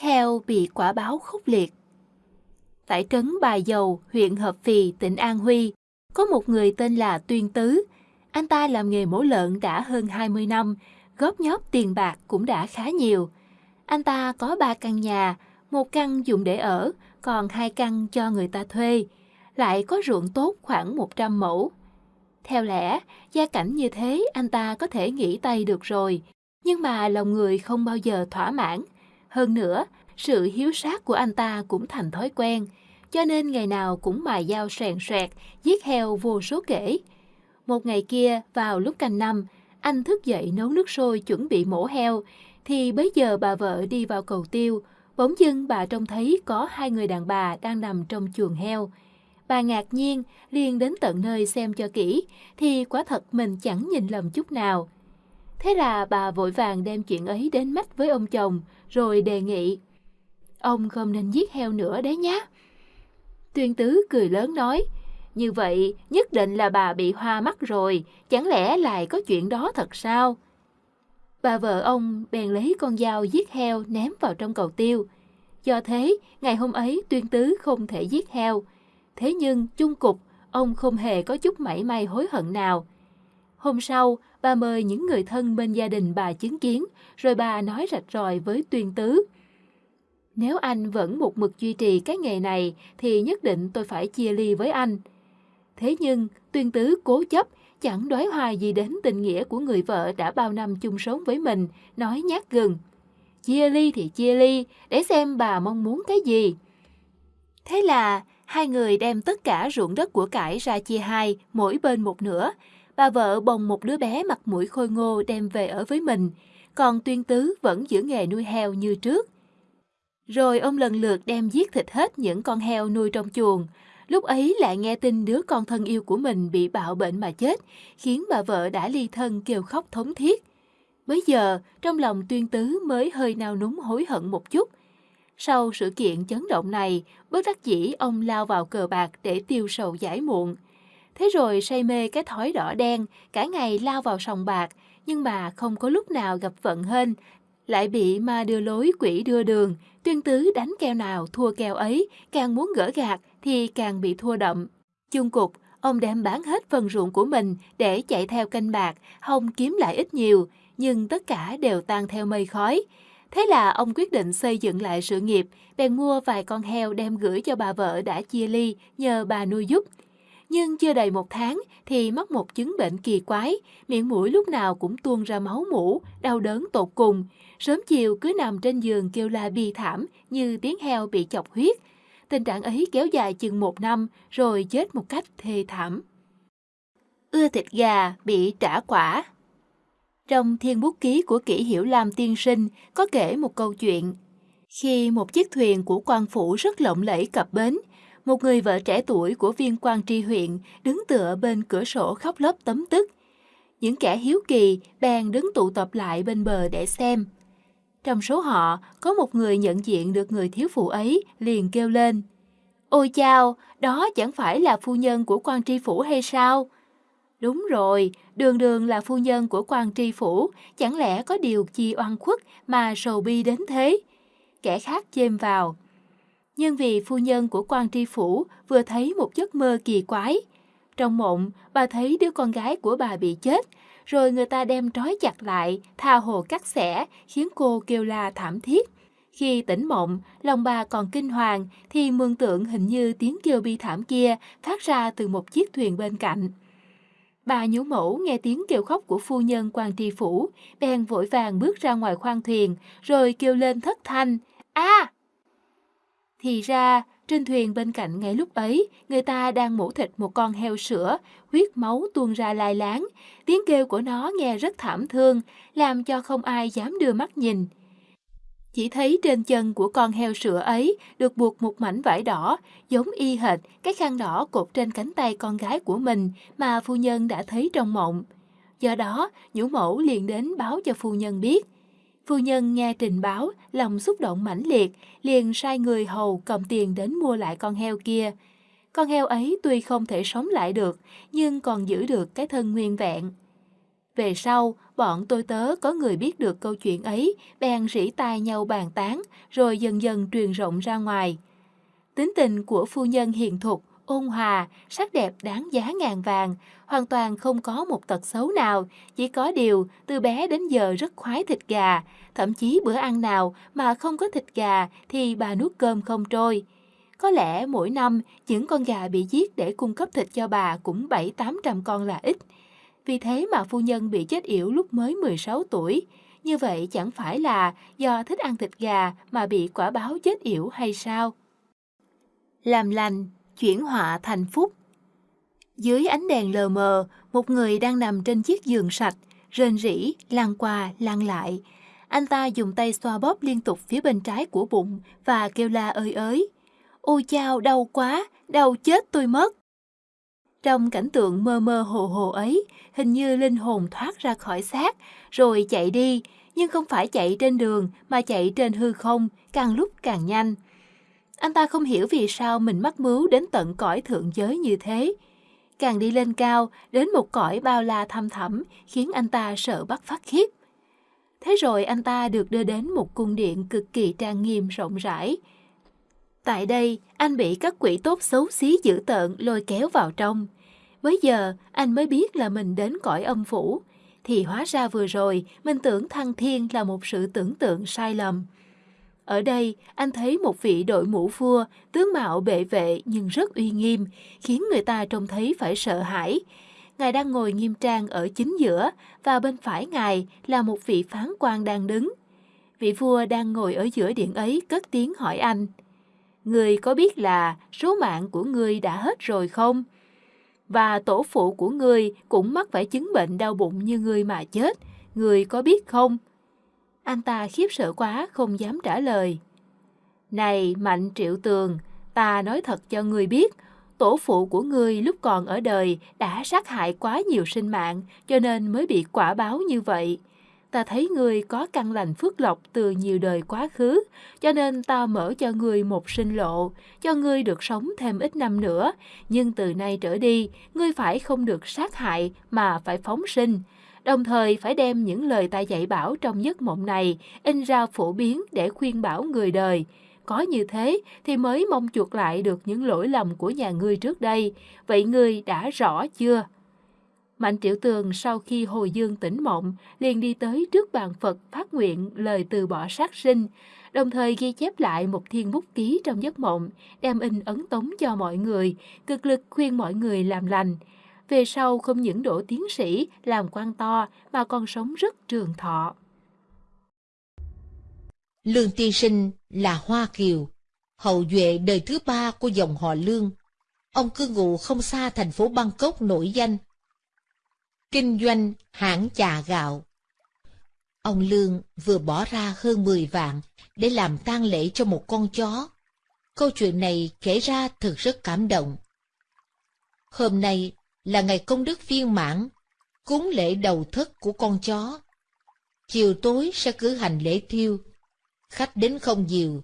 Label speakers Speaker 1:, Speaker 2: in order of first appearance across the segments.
Speaker 1: theo heo bị quả báo khốc liệt. Tại trấn Bà Dầu, huyện Hợp Phì, tỉnh An Huy, có một người tên là Tuyên Tứ. Anh ta làm nghề mổ lợn đã hơn 20 năm, góp nhóp tiền bạc cũng đã khá nhiều. Anh ta có ba căn nhà, một căn dùng để ở, còn hai căn cho người ta thuê, lại có ruộng tốt khoảng 100 mẫu. Theo lẽ, gia cảnh như thế anh ta có thể nghỉ tay được rồi, nhưng mà lòng người không bao giờ thỏa mãn. Hơn nữa, sự hiếu sát của anh ta cũng thành thói quen, cho nên ngày nào cũng mài dao soàn soẹt, giết heo vô số kể. Một ngày kia, vào lúc canh năm, anh thức dậy nấu nước sôi chuẩn bị mổ heo, thì bấy giờ bà vợ đi vào cầu tiêu, bỗng dưng bà trông thấy có hai người đàn bà đang nằm trong chuồng heo. Bà ngạc nhiên, liền đến tận nơi xem cho kỹ, thì quả thật mình chẳng nhìn lầm chút nào. Thế là bà vội vàng đem chuyện ấy đến mắt với ông chồng, rồi đề nghị. Ông không nên giết heo nữa đấy nhá. Tuyên tứ cười lớn nói, như vậy nhất định là bà bị hoa mắt rồi, chẳng lẽ lại có chuyện đó thật sao? Bà vợ ông bèn lấy con dao giết heo ném vào trong cầu tiêu. Do thế, ngày hôm ấy tuyên tứ không thể giết heo. Thế nhưng, chung cục, ông không hề có chút mảy may hối hận nào. Hôm sau, bà mời những người thân bên gia đình bà chứng kiến, rồi bà nói rạch ròi với tuyên tứ. Nếu anh vẫn một mực duy trì cái nghề này, thì nhất định tôi phải chia ly với anh. Thế nhưng, tuyên tứ cố chấp, chẳng đoái hoài gì đến tình nghĩa của người vợ đã bao năm chung sống với mình, nói nhát gừng. Chia ly thì chia ly, để xem bà mong muốn cái gì. Thế là, hai người đem tất cả ruộng đất của cải ra chia hai, mỗi bên một nửa. Bà vợ bồng một đứa bé mặt mũi khôi ngô đem về ở với mình, còn tuyên tứ vẫn giữ nghề nuôi heo như trước. Rồi ông lần lượt đem giết thịt hết những con heo nuôi trong chuồng, Lúc ấy lại nghe tin đứa con thân yêu của mình bị bạo bệnh mà chết, khiến bà vợ đã ly thân kêu khóc thống thiết. Bây giờ, trong lòng tuyên tứ mới hơi nao núng hối hận một chút. Sau sự kiện chấn động này, bất đắc dĩ ông lao vào cờ bạc để tiêu sầu giải muộn. Thế rồi say mê cái thói đỏ đen, cả ngày lao vào sòng bạc, nhưng mà không có lúc nào gặp vận hên, lại bị ma đưa lối quỷ đưa đường, tuyên tứ đánh keo nào thua keo ấy, càng muốn gỡ gạt thì càng bị thua đậm. Chung cục, ông đem bán hết phần ruộng của mình để chạy theo canh bạc, hồng kiếm lại ít nhiều, nhưng tất cả đều tan theo mây khói. Thế là ông quyết định xây dựng lại sự nghiệp, bèn mua vài con heo đem gửi cho bà vợ đã chia ly, nhờ bà nuôi giúp. Nhưng chưa đầy một tháng thì mắc một chứng bệnh kỳ quái, miệng mũi lúc nào cũng tuôn ra máu mũ, đau đớn tột cùng. Sớm chiều cứ nằm trên giường kêu la bi thảm như tiếng heo bị chọc huyết, Tình trạng ấy kéo dài chừng một năm rồi chết một cách thê thảm. Ưa thịt gà bị trả quả Trong thiên bút ký của kỷ hiểu lam tiên sinh có kể một câu chuyện. Khi một chiếc thuyền của quan phủ rất lộng lẫy cập bến, một người vợ trẻ tuổi của viên quan tri huyện đứng tựa bên cửa sổ khóc lóc tấm tức. Những kẻ hiếu kỳ bèn đứng tụ tập lại bên bờ để xem. Trong số họ, có một người nhận diện được người thiếu phụ ấy, liền kêu lên. Ôi chao, đó chẳng phải là phu nhân của quan tri phủ hay sao? Đúng rồi, đường đường là phu nhân của quan tri phủ, chẳng lẽ có điều chi oan khuất mà sầu bi đến thế? Kẻ khác chêm vào. Nhưng vì phu nhân của quan tri phủ vừa thấy một giấc mơ kỳ quái. Trong mộng, bà thấy đứa con gái của bà bị chết, rồi người ta đem trói chặt lại, tha hồ cắt xẻ, khiến cô kêu la thảm thiết. Khi tỉnh mộng, lòng bà còn kinh hoàng, thì mường tượng hình như tiếng kêu bi thảm kia phát ra từ một chiếc thuyền bên cạnh. Bà nhũ mẫu nghe tiếng kêu khóc của phu nhân quan tri phủ, bèn vội vàng bước ra ngoài khoang thuyền, rồi kêu lên thất thanh, a thì ra, trên thuyền bên cạnh ngay lúc ấy, người ta đang mổ thịt một con heo sữa, huyết máu tuôn ra lai láng. Tiếng kêu của nó nghe rất thảm thương, làm cho không ai dám đưa mắt nhìn. Chỉ thấy trên chân của con heo sữa ấy được buộc một mảnh vải đỏ, giống y hệt cái khăn đỏ cột trên cánh tay con gái của mình mà phu nhân đã thấy trong mộng. Do đó, nhũ mẫu liền đến báo cho phu nhân biết. Phu nhân nghe trình báo, lòng xúc động mãnh liệt, liền sai người hầu cầm tiền đến mua lại con heo kia. Con heo ấy tuy không thể sống lại được, nhưng còn giữ được cái thân nguyên vẹn. Về sau, bọn tôi tớ có người biết được câu chuyện ấy, bèn rỉ tai nhau bàn tán, rồi dần dần truyền rộng ra ngoài. Tính tình của phu nhân hiền thục, ôn hòa, sắc đẹp đáng giá ngàn vàng, hoàn toàn không có một tật xấu nào, chỉ có điều từ bé đến giờ rất khoái thịt gà, thậm chí bữa ăn nào mà không có thịt gà thì bà nuốt cơm không trôi. Có lẽ mỗi năm những con gà bị giết để cung cấp thịt cho bà cũng 7-800 con là ít. Vì thế mà phu nhân bị chết yểu lúc mới 16 tuổi. Như vậy chẳng phải là do thích ăn thịt gà mà bị quả báo chết yểu hay sao? Làm lành, chuyển họa thành phúc. Dưới ánh đèn lờ mờ, một người đang nằm trên chiếc giường sạch, rên rỉ, lăn qua, lăn lại. Anh ta dùng tay xoa bóp liên tục phía bên trái của bụng và kêu la ơi ới. Ôi chao, đau quá, đau chết tôi mất. Trong cảnh tượng mơ mơ hồ hồ ấy, hình như linh hồn thoát ra khỏi xác, rồi chạy đi, nhưng không phải chạy trên đường mà chạy trên hư không, càng lúc càng nhanh. Anh ta không hiểu vì sao mình mắc mưu đến tận cõi thượng giới như thế. Càng đi lên cao, đến một cõi bao la thăm thẳm, khiến anh ta sợ bắt phát khiếp. Thế rồi anh ta được đưa đến một cung điện cực kỳ trang nghiêm rộng rãi. Tại đây, anh bị các quỷ tốt xấu xí dữ tợn lôi kéo vào trong. Bây giờ, anh mới biết là mình đến cõi âm phủ. Thì hóa ra vừa rồi, mình tưởng thăng thiên là một sự tưởng tượng sai lầm. Ở đây, anh thấy một vị đội mũ vua, tướng mạo bệ vệ nhưng rất uy nghiêm, khiến người ta trông thấy phải sợ hãi. Ngài đang ngồi nghiêm trang ở chính giữa, và bên phải ngài là một vị phán quan đang đứng. Vị vua đang ngồi ở giữa điện ấy cất tiếng hỏi anh. Người có biết là số mạng của người đã hết rồi không? Và tổ phụ của người cũng mắc phải chứng bệnh đau bụng như người mà chết. Người có biết không? Anh ta khiếp sợ quá, không dám trả lời. Này, Mạnh Triệu Tường, ta nói thật cho ngươi biết, tổ phụ của ngươi lúc còn ở đời đã sát hại quá nhiều sinh mạng, cho nên mới bị quả báo như vậy. Ta thấy ngươi có căn lành phước lộc từ nhiều đời quá khứ, cho nên ta mở cho ngươi một sinh lộ, cho ngươi được sống thêm ít năm nữa. Nhưng từ nay trở đi, ngươi phải không được sát hại mà phải phóng sinh, đồng thời phải đem những lời ta dạy bảo trong giấc mộng này in ra phổ biến để khuyên bảo người đời. Có như thế thì mới mong chuộc lại được những lỗi lầm của nhà ngươi trước đây. Vậy ngươi đã rõ chưa? Mạnh Triệu Tường sau khi hồi dương tỉnh mộng, liền đi tới trước bàn Phật phát nguyện lời từ bỏ sát sinh, đồng thời ghi chép lại một thiên bút ký trong giấc mộng, đem in ấn tống cho mọi người, cực lực khuyên mọi người làm lành về sau không những đổ tiến sĩ, làm quan to mà còn sống rất trường thọ.
Speaker 2: Lương Tiên Sinh là Hoa Kiều, hậu duệ đời thứ ba của dòng họ Lương. Ông cư ngụ không xa thành phố Bangkok nổi danh. Kinh doanh hãng trà gạo. Ông Lương vừa bỏ ra hơn 10 vạn để làm tang lễ cho một con chó. Câu chuyện này kể ra thực rất cảm động. Hôm nay là ngày công đức viên mãn, cúng lễ đầu thất của con chó. Chiều tối sẽ cử hành lễ thiêu. Khách đến không nhiều.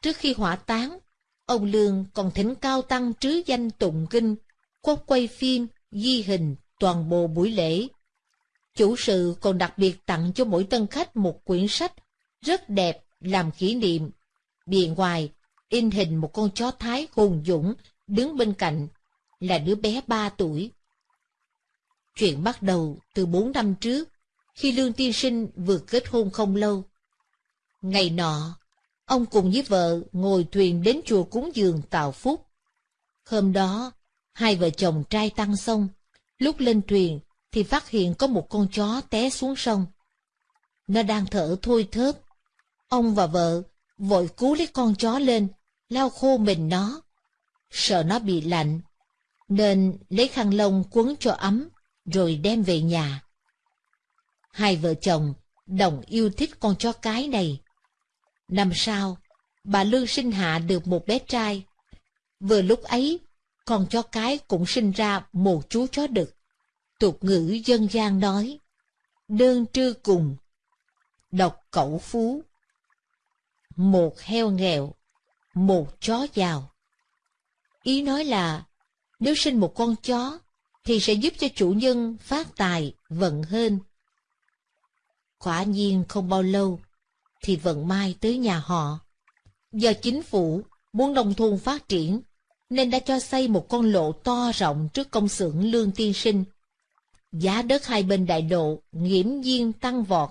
Speaker 2: Trước khi hỏa táng, ông Lương còn thỉnh cao tăng trứ danh tụng kinh, quốc quay phim, ghi hình toàn bộ buổi lễ. Chủ sự còn đặc biệt tặng cho mỗi tân khách một quyển sách rất đẹp làm kỷ niệm. Bìa ngoài, in hình một con chó thái hùng dũng đứng bên cạnh, là đứa bé ba tuổi. Chuyện bắt đầu từ bốn năm trước, khi Lương Tiên Sinh vừa kết hôn không lâu. Ngày nọ, ông cùng với vợ ngồi thuyền đến chùa cúng dường Tào phúc. Hôm đó, hai vợ chồng trai tăng xong, lúc lên thuyền thì phát hiện có một con chó té xuống sông. Nó đang thở thôi thớp. Ông và vợ vội cứu lấy con chó lên, lau khô mình nó. Sợ nó bị lạnh, nên lấy khăn lông quấn cho ấm, rồi đem về nhà. Hai vợ chồng đồng yêu thích con chó cái này. Năm sau, bà Lương sinh hạ được một bé trai. Vừa lúc ấy, con chó cái cũng sinh ra một chú chó đực. Tục ngữ dân gian nói, đơn trư cùng, độc cẩu phú. Một heo nghèo, một chó giàu. Ý nói là, nếu sinh một con chó, thì sẽ giúp cho chủ nhân phát tài, vận hên. Quả nhiên không bao lâu, thì vận may tới nhà họ. Do chính phủ muốn nông thôn phát triển, nên đã cho xây một con lộ to rộng trước công xưởng lương tiên sinh. Giá đất hai bên đại lộ nghiễm nhiên tăng vọt.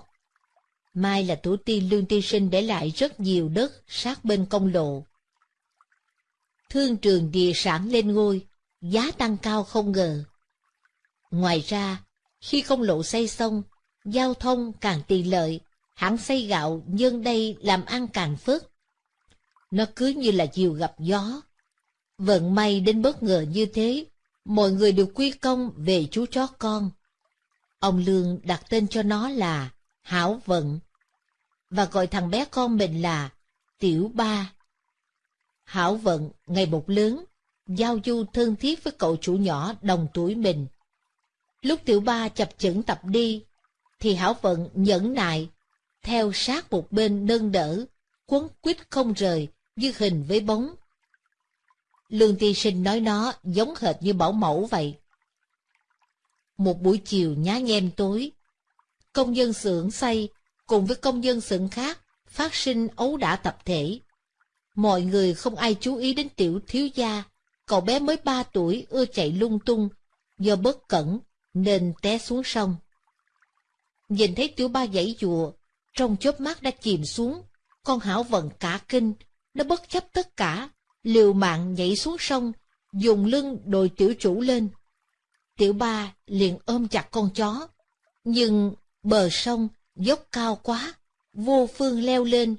Speaker 2: Mai là tổ tiên lương tiên sinh để lại rất nhiều đất sát bên công lộ. Thương trường địa sản lên ngôi, giá tăng cao không ngờ. Ngoài ra, khi công lộ xây xong, giao thông càng tiện lợi, hãng xây gạo nhân đây làm ăn càng phước Nó cứ như là diều gặp gió. Vận may đến bất ngờ như thế, mọi người đều quy công về chú chó con. Ông Lương đặt tên cho nó là Hảo Vận, và gọi thằng bé con mình là Tiểu Ba. Hảo Vận ngày một lớn, giao du thân thiết với cậu chủ nhỏ đồng tuổi mình. Lúc Tiểu Ba chập chững tập đi, thì Hảo Vận nhẫn nại, theo sát một bên nâng đỡ, quấn quýt không rời, như hình với bóng. Lương tiên sinh nói nó giống hệt như bảo mẫu vậy. Một buổi chiều nhá nhem tối, công dân xưởng xây cùng với công dân xưởng khác phát sinh ấu đả tập thể. Mọi người không ai chú ý đến tiểu thiếu gia, cậu bé mới ba tuổi ưa chạy lung tung, do bất cẩn nên té xuống sông. Nhìn thấy tiểu ba dãy dùa, trong chớp mắt đã chìm xuống, con hảo vận cả kinh, nó bất chấp tất cả, liều mạng nhảy xuống sông, dùng lưng đồi tiểu chủ lên. Tiểu ba liền ôm chặt con chó, nhưng bờ sông dốc cao quá, vô phương leo lên.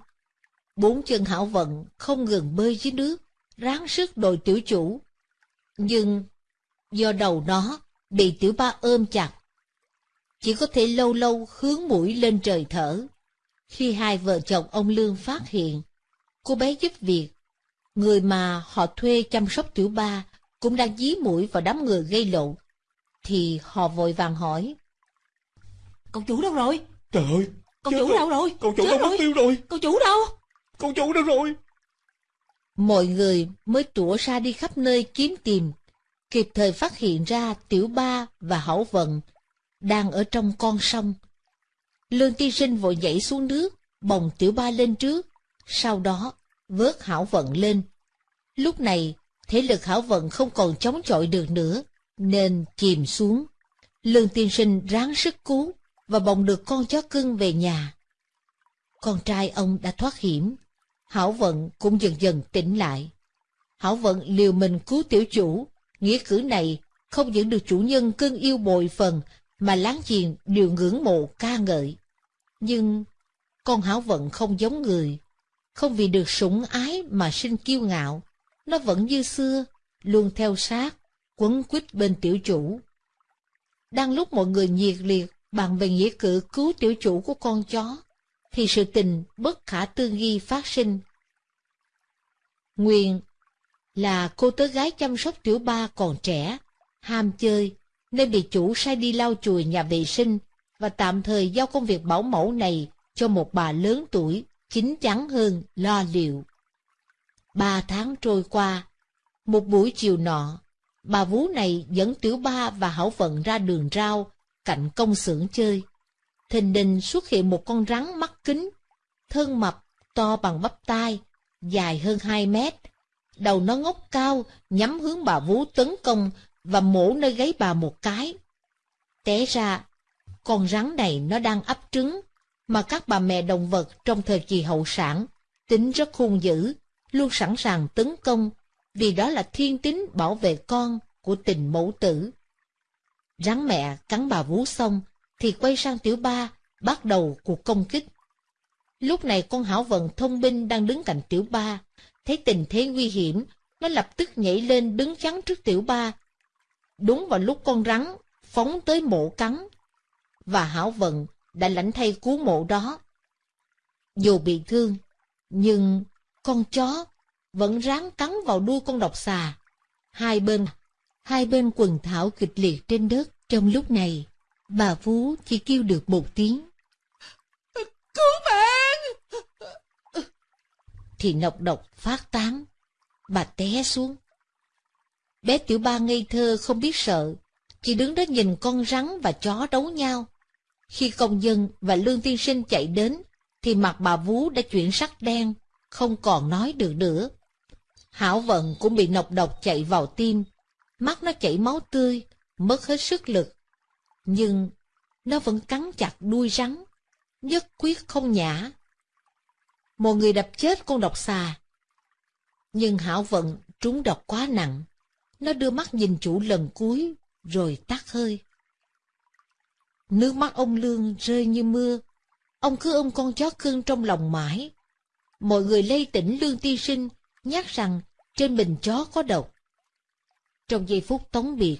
Speaker 2: Bốn chân hảo vận không ngừng bơi dưới nước, ráng sức đồi tiểu chủ. Nhưng do đầu nó bị tiểu ba ôm chặt, chỉ có thể lâu lâu hướng mũi lên trời thở. Khi hai vợ chồng ông Lương phát hiện, cô bé giúp việc, người mà họ thuê chăm sóc tiểu ba cũng đang dí mũi vào đám người gây lộn, thì họ vội vàng hỏi.
Speaker 3: Cậu chủ đâu rồi?
Speaker 4: Trời ơi!
Speaker 3: Cậu chủ đâu rồi?
Speaker 4: Cậu chủ đâu mất tiêu rồi!
Speaker 3: Cậu chủ đâu?
Speaker 4: Cậu chủ đâu rồi?
Speaker 2: Mọi người mới tủa ra đi khắp nơi kiếm tìm, kịp thời phát hiện ra tiểu ba và hảo vận đang ở trong con sông. Lương tiên sinh vội nhảy xuống nước, bồng tiểu ba lên trước, sau đó vớt hảo vận lên. Lúc này, thể lực hảo vận không còn chống chọi được nữa, nên chìm xuống. Lương tiên sinh ráng sức cứu và bồng được con chó cưng về nhà. Con trai ông đã thoát hiểm, Hảo Vận cũng dần dần tỉnh lại. Hảo Vận liều mình cứu tiểu chủ, nghĩa cử này không những được chủ nhân cưng yêu bồi phần mà láng giềng đều ngưỡng mộ ca ngợi. Nhưng con Hảo Vận không giống người, không vì được sủng ái mà sinh kiêu ngạo, nó vẫn như xưa, luôn theo sát, quấn quýt bên tiểu chủ. Đang lúc mọi người nhiệt liệt bàn về nghĩa cử cứu tiểu chủ của con chó, thì sự tình bất khả tư nghi phát sinh. Nguyên là cô tớ gái chăm sóc tiểu ba còn trẻ, ham chơi, nên bị chủ sai đi lau chùi nhà vệ sinh và tạm thời giao công việc bảo mẫu này cho một bà lớn tuổi, chín chắn hơn, lo liệu. Ba tháng trôi qua, một buổi chiều nọ, bà vú này dẫn tiểu ba và hảo vận ra đường rau, cạnh công xưởng chơi. Thình đình xuất hiện một con rắn mắt kính, thân mập, to bằng bắp tay, dài hơn 2 mét. Đầu nó ngóc cao, nhắm hướng bà vú tấn công và mổ nơi gáy bà một cái. Té ra, con rắn này nó đang ấp trứng, mà các bà mẹ động vật trong thời kỳ hậu sản tính rất hung dữ, luôn sẵn sàng tấn công, vì đó là thiên tính bảo vệ con của tình mẫu tử. Rắn mẹ cắn bà vú xong, thì quay sang tiểu ba, bắt đầu cuộc công kích. Lúc này con hảo vận thông minh đang đứng cạnh tiểu ba, thấy tình thế nguy hiểm, nó lập tức nhảy lên đứng chắn trước tiểu ba. Đúng vào lúc con rắn phóng tới mộ cắn, và hảo vận đã lãnh thay cứu mộ đó. Dù bị thương, nhưng con chó vẫn ráng cắn vào đuôi con độc xà. Hai bên, hai bên quần thảo kịch liệt trên đất. Trong lúc này, bà Phú chỉ kêu được một tiếng.
Speaker 3: Cứu mẹ
Speaker 2: thì nọc độc phát tán, bà té xuống. Bé tiểu ba ngây thơ không biết sợ, chỉ đứng đó nhìn con rắn và chó đấu nhau. Khi công dân và lương tiên sinh chạy đến, thì mặt bà vú đã chuyển sắc đen, không còn nói được nữa. Hảo vận cũng bị nọc độc chạy vào tim, mắt nó chảy máu tươi, mất hết sức lực. Nhưng nó vẫn cắn chặt đuôi rắn, nhất quyết không nhả. Một người đập chết con độc xà. Nhưng Hảo vận trúng độc quá nặng, nó đưa mắt nhìn chủ lần cuối, rồi tắt hơi. Nước mắt ông Lương rơi như mưa, ông cứ ôm con chó cưng trong lòng mãi. Mọi người lây tỉnh Lương Tiên Sinh, nhắc rằng trên bình chó có độc. Trong giây phút tống biệt,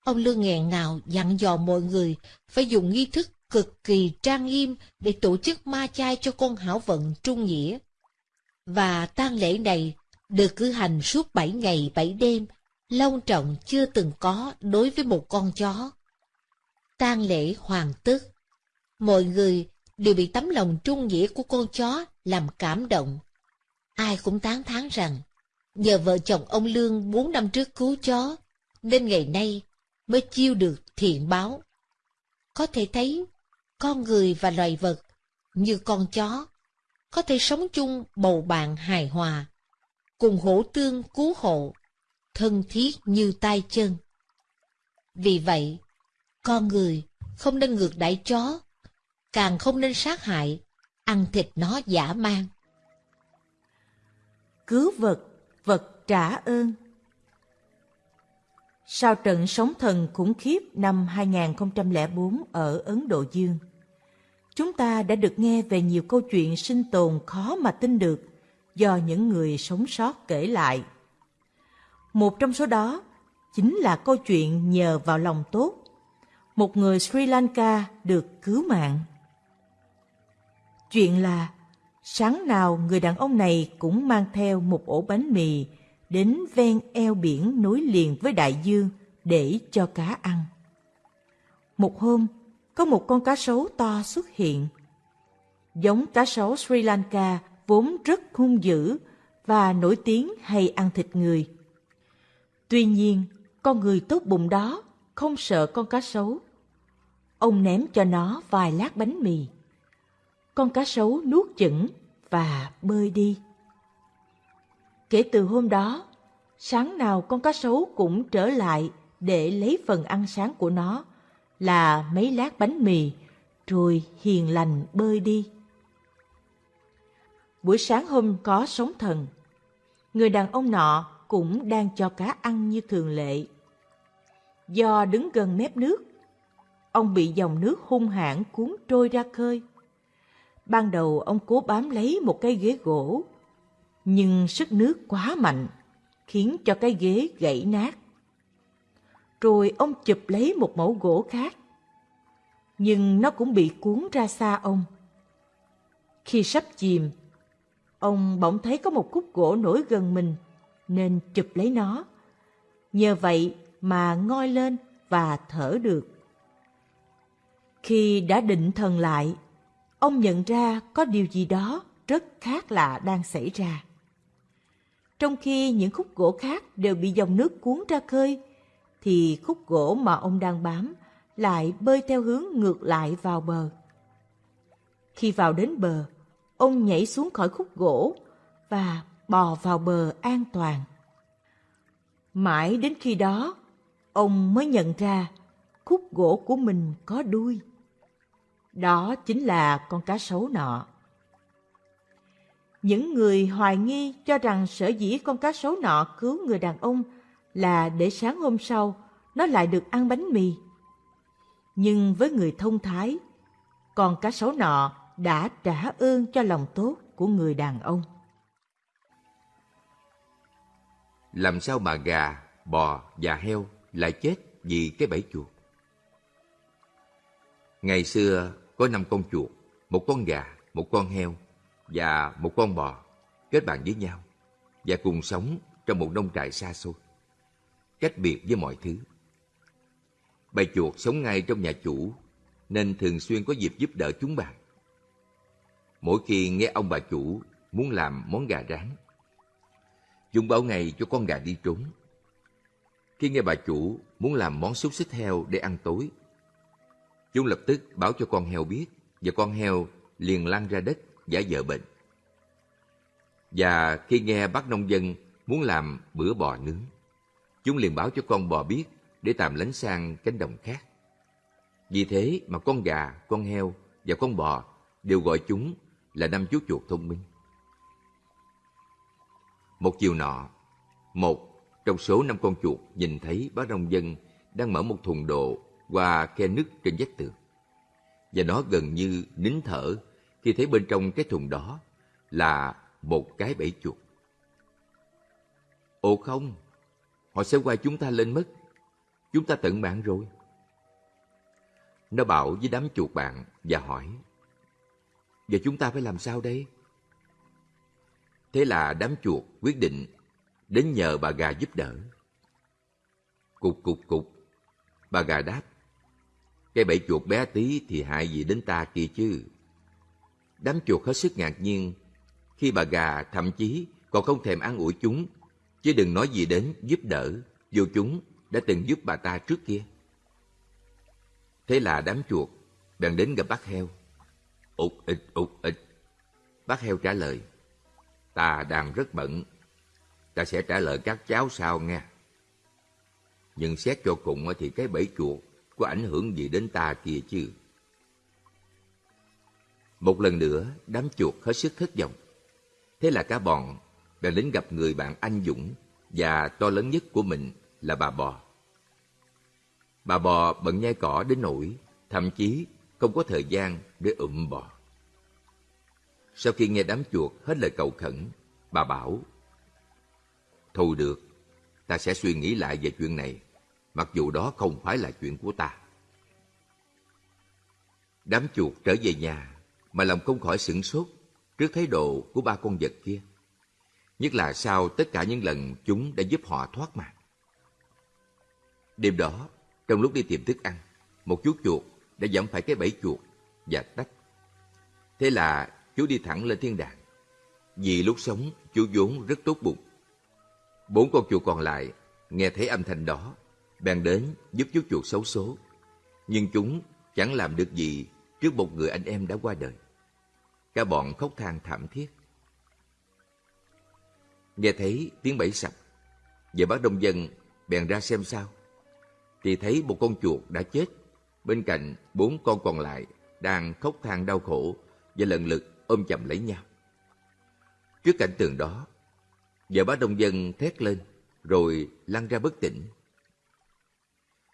Speaker 2: ông Lương nghẹn ngào dặn dò mọi người phải dùng nghi thức cực kỳ trang nghiêm để tổ chức ma chay cho con hảo vận trung nghĩa. Và tang lễ này được cử hành suốt bảy ngày bảy đêm, long trọng chưa từng có đối với một con chó. tang lễ hoàn tất, mọi người đều bị tấm lòng trung nghĩa của con chó làm cảm động. Ai cũng tán thán rằng, nhờ vợ chồng ông Lương bốn năm trước cứu chó, nên ngày nay mới chiêu được thiện báo. Có thể thấy, con người và loài vật, như con chó, có thể sống chung bầu bạn hài hòa, cùng hỗ tương cứu hộ, thân thiết như tay chân. Vì vậy, con người không nên ngược đãi chó, càng không nên sát hại, ăn thịt nó giả man.
Speaker 5: Cứu vật, vật trả ơn. Sau trận sóng thần khủng khiếp năm 2004 ở Ấn Độ Dương, chúng ta đã được nghe về nhiều câu chuyện sinh tồn khó mà tin được do những người sống sót kể lại. Một trong số đó chính là câu chuyện nhờ vào lòng tốt. Một người Sri Lanka được cứu mạng. Chuyện là sáng nào người đàn ông này cũng mang theo một ổ bánh mì đến ven eo biển nối liền với đại dương để cho cá ăn. Một hôm, có một con cá sấu to xuất hiện. Giống cá sấu Sri Lanka vốn rất hung dữ và nổi tiếng hay ăn thịt người. Tuy nhiên, con người tốt bụng đó không sợ con cá sấu. Ông ném cho nó vài lát bánh mì. Con cá sấu nuốt chửng và bơi đi. Kể từ hôm đó, sáng nào con cá sấu cũng trở lại để lấy phần ăn sáng của nó là mấy lát bánh mì, rồi hiền lành bơi đi. Buổi sáng hôm có sóng thần, người đàn ông nọ cũng đang cho cá ăn như thường lệ. Do đứng gần mép nước, ông bị dòng nước hung hãn cuốn trôi ra khơi. Ban đầu ông cố bám lấy một cái ghế gỗ, nhưng sức nước quá mạnh, khiến cho cái ghế gãy nát. Rồi ông chụp lấy một mẫu gỗ khác, nhưng nó cũng bị cuốn ra xa ông. Khi sắp chìm, ông bỗng thấy có một khúc gỗ nổi gần mình, nên chụp lấy nó. Nhờ vậy mà ngoi lên và thở được. Khi đã định thần lại, ông nhận ra có điều gì đó rất khác lạ đang xảy ra. Trong khi những khúc gỗ khác đều bị dòng nước cuốn ra khơi, thì khúc gỗ mà ông đang bám lại bơi theo hướng ngược lại vào bờ. Khi vào đến bờ, ông nhảy xuống khỏi khúc gỗ và bò vào bờ an toàn. Mãi đến khi đó, ông mới nhận ra khúc gỗ của mình có đuôi. Đó chính là con cá sấu nọ. Những người hoài nghi cho rằng sở dĩ con cá sấu nọ cứu người đàn ông là để sáng hôm sau nó lại được ăn bánh mì. Nhưng với người thông thái, con cá sấu nọ đã trả ơn cho lòng tốt của người đàn ông.
Speaker 6: Làm sao mà gà, bò và heo lại chết vì cái bẫy chuột? Ngày xưa có năm con chuột, một con gà, một con heo và một con bò kết bạn với nhau và cùng sống trong một nông trại xa xôi, cách biệt với mọi thứ. Bầy chuột sống ngay trong nhà chủ nên thường xuyên có dịp giúp đỡ chúng bạn. Mỗi khi nghe ông bà chủ muốn làm món gà rán, chúng báo ngay cho con gà đi trốn. Khi nghe bà chủ muốn làm món xúc xích heo để ăn tối, Chúng lập tức báo cho con heo biết và con heo liền lăn ra đất giả vờ bệnh. Và khi nghe bác nông dân muốn làm bữa bò nướng, chúng liền báo cho con bò biết để tạm lánh sang cánh đồng khác. Vì thế mà con gà, con heo và con bò đều gọi chúng là năm chú chuột thông minh. Một chiều nọ, một trong số năm con chuột nhìn thấy bác nông dân đang mở một thùng đồ qua khe nứt trên vách tường. Và nó gần như nín thở khi thấy bên trong cái thùng đó là một cái bẫy chuột. Ồ không, họ sẽ quay chúng ta lên mất. Chúng ta tận mạng rồi. Nó bảo với đám chuột bạn và hỏi Giờ chúng ta phải làm sao đây? Thế là đám chuột quyết định đến nhờ bà gà giúp đỡ. Cục cục cục, bà gà đáp Cái bẫy chuột bé tí thì hại gì đến ta kia chứ? Đám chuột hết sức ngạc nhiên khi bà gà thậm chí còn không thèm ăn ủi chúng, chứ đừng nói gì đến giúp đỡ, dù chúng đã từng giúp bà ta trước kia. Thế là đám chuột bèn đến gặp bác heo. Ụt ịch ụt ịch. Bác heo trả lời, ta đang rất bận, ta sẽ trả lời các cháu sau nghe. Nhưng xét cho cùng thì cái bẫy chuột có ảnh hưởng gì đến ta kia chứ? Một lần nữa, đám chuột hết sức thất vọng. Thế là cả bọn đã đến gặp người bạn anh dũng và to lớn nhất của mình là bà bò. Bà bò bận nhai cỏ đến nỗi thậm chí không có thời gian để ụm bò. Sau khi nghe đám chuột hết lời cầu khẩn, bà bảo Thôi được, ta sẽ suy nghĩ lại về chuyện này, mặc dù đó không phải là chuyện của ta. Đám chuột trở về nhà mà lòng không khỏi sửng sốt trước thái độ của ba con vật kia. Nhất là sau tất cả những lần chúng đã giúp họ thoát mạng. Đêm đó, trong lúc đi tìm thức ăn, một chú chuột đã giẫm phải cái bẫy chuột và tách. Thế là chú đi thẳng lên thiên đàng. Vì lúc sống, chú vốn rất tốt bụng. Bốn con chuột còn lại nghe thấy âm thanh đó, bèn đến giúp chú chuột xấu số. Nhưng chúng chẳng làm được gì trước một người anh em đã qua đời. Cả bọn khóc than thảm thiết. Nghe thấy tiếng bẫy sập, vợ bác đông dân bèn ra xem sao. Thì thấy một con chuột đã chết, bên cạnh bốn con còn lại đang khóc than đau khổ và lần lượt ôm chầm lấy nhau. Trước cảnh tượng đó, vợ bác đông dân thét lên rồi lăn ra bất tỉnh.